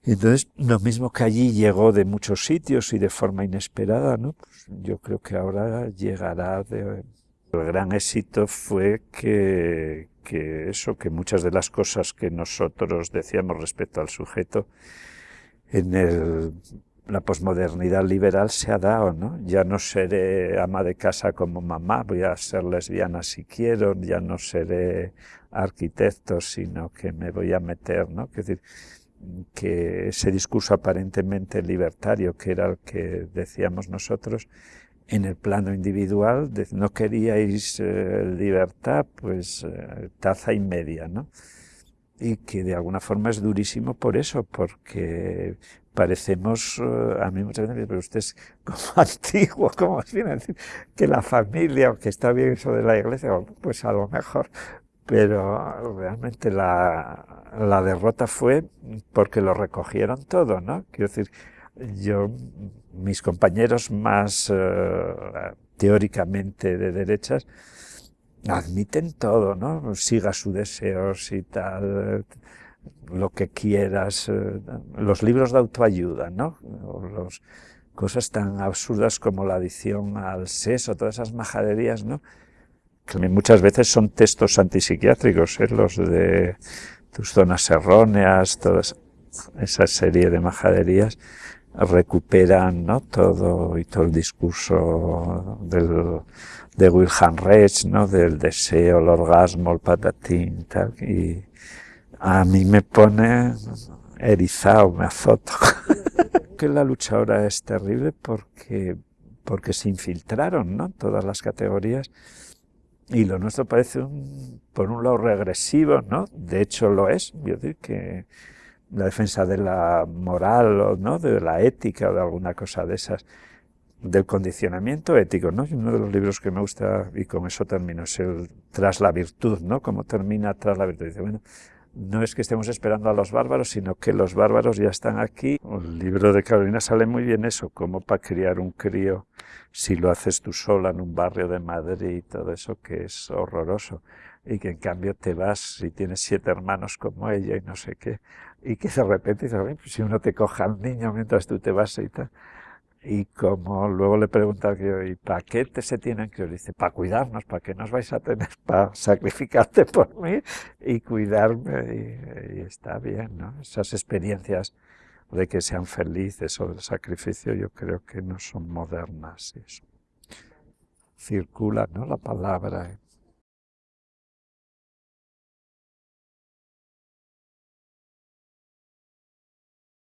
Entonces, lo mismo que allí llegó de muchos sitios y de forma inesperada, ¿no? Pues yo creo que ahora llegará de... El gran éxito fue que, que eso, que muchas de las cosas que nosotros decíamos respecto al sujeto en el la posmodernidad liberal se ha dado, ¿no? Ya no seré ama de casa como mamá, voy a ser lesbiana si quiero, ya no seré arquitecto, sino que me voy a meter, ¿no? Es decir, que ese discurso aparentemente libertario, que era el que decíamos nosotros, en el plano individual, no queríais eh, libertad, pues eh, taza y media, ¿no? y que de alguna forma es durísimo por eso, porque parecemos, eh, a mí muchas veces, pero usted es como antiguo, como viene decir, que la familia, aunque está bien eso de la iglesia, pues a lo mejor, pero realmente la, la derrota fue porque lo recogieron todo, ¿no? Quiero decir, yo, mis compañeros más eh, teóricamente de derechas, admiten todo, ¿no? Siga sus deseos y tal, lo que quieras, eh, los libros de autoayuda, ¿no? los, cosas tan absurdas como la adicción al sexo, todas esas majaderías, ¿no? Que muchas veces son textos antipsiquiátricos, ¿eh? los de tus zonas erróneas, toda esa serie de majaderías recuperan ¿no? todo y todo el discurso del, de Wilhelm Reich, ¿no? del deseo, el orgasmo, el patatín, tal, y a mí me pone erizado, me azoto. que la lucha ahora es terrible porque, porque se infiltraron ¿no? todas las categorías y lo nuestro parece, un, por un lado, regresivo, ¿no? De hecho lo es, yo digo que la defensa de la moral ¿no? de la ética o de alguna cosa de esas, del condicionamiento ético, ¿no? uno de los libros que me gusta, y con eso termino, es el Tras la virtud, ¿no? Cómo termina Tras la virtud. Dice, bueno, no es que estemos esperando a los bárbaros, sino que los bárbaros ya están aquí. El libro de Carolina sale muy bien eso, como para criar un crío, si lo haces tú sola en un barrio de Madrid y todo eso, que es horroroso. Y que en cambio te vas y tienes siete hermanos como ella y no sé qué. Y que de repente dices, pues si uno te coja al niño mientras tú te vas y tal. Y como luego le pregunta que ¿y para qué te se tienen que Dice, para cuidarnos, para que nos vais a tener, para sacrificarte por mí y cuidarme. Y, está bien, ¿no? Esas experiencias de que sean felices o del sacrificio, yo creo que no son modernas. Circula, ¿no? La palabra.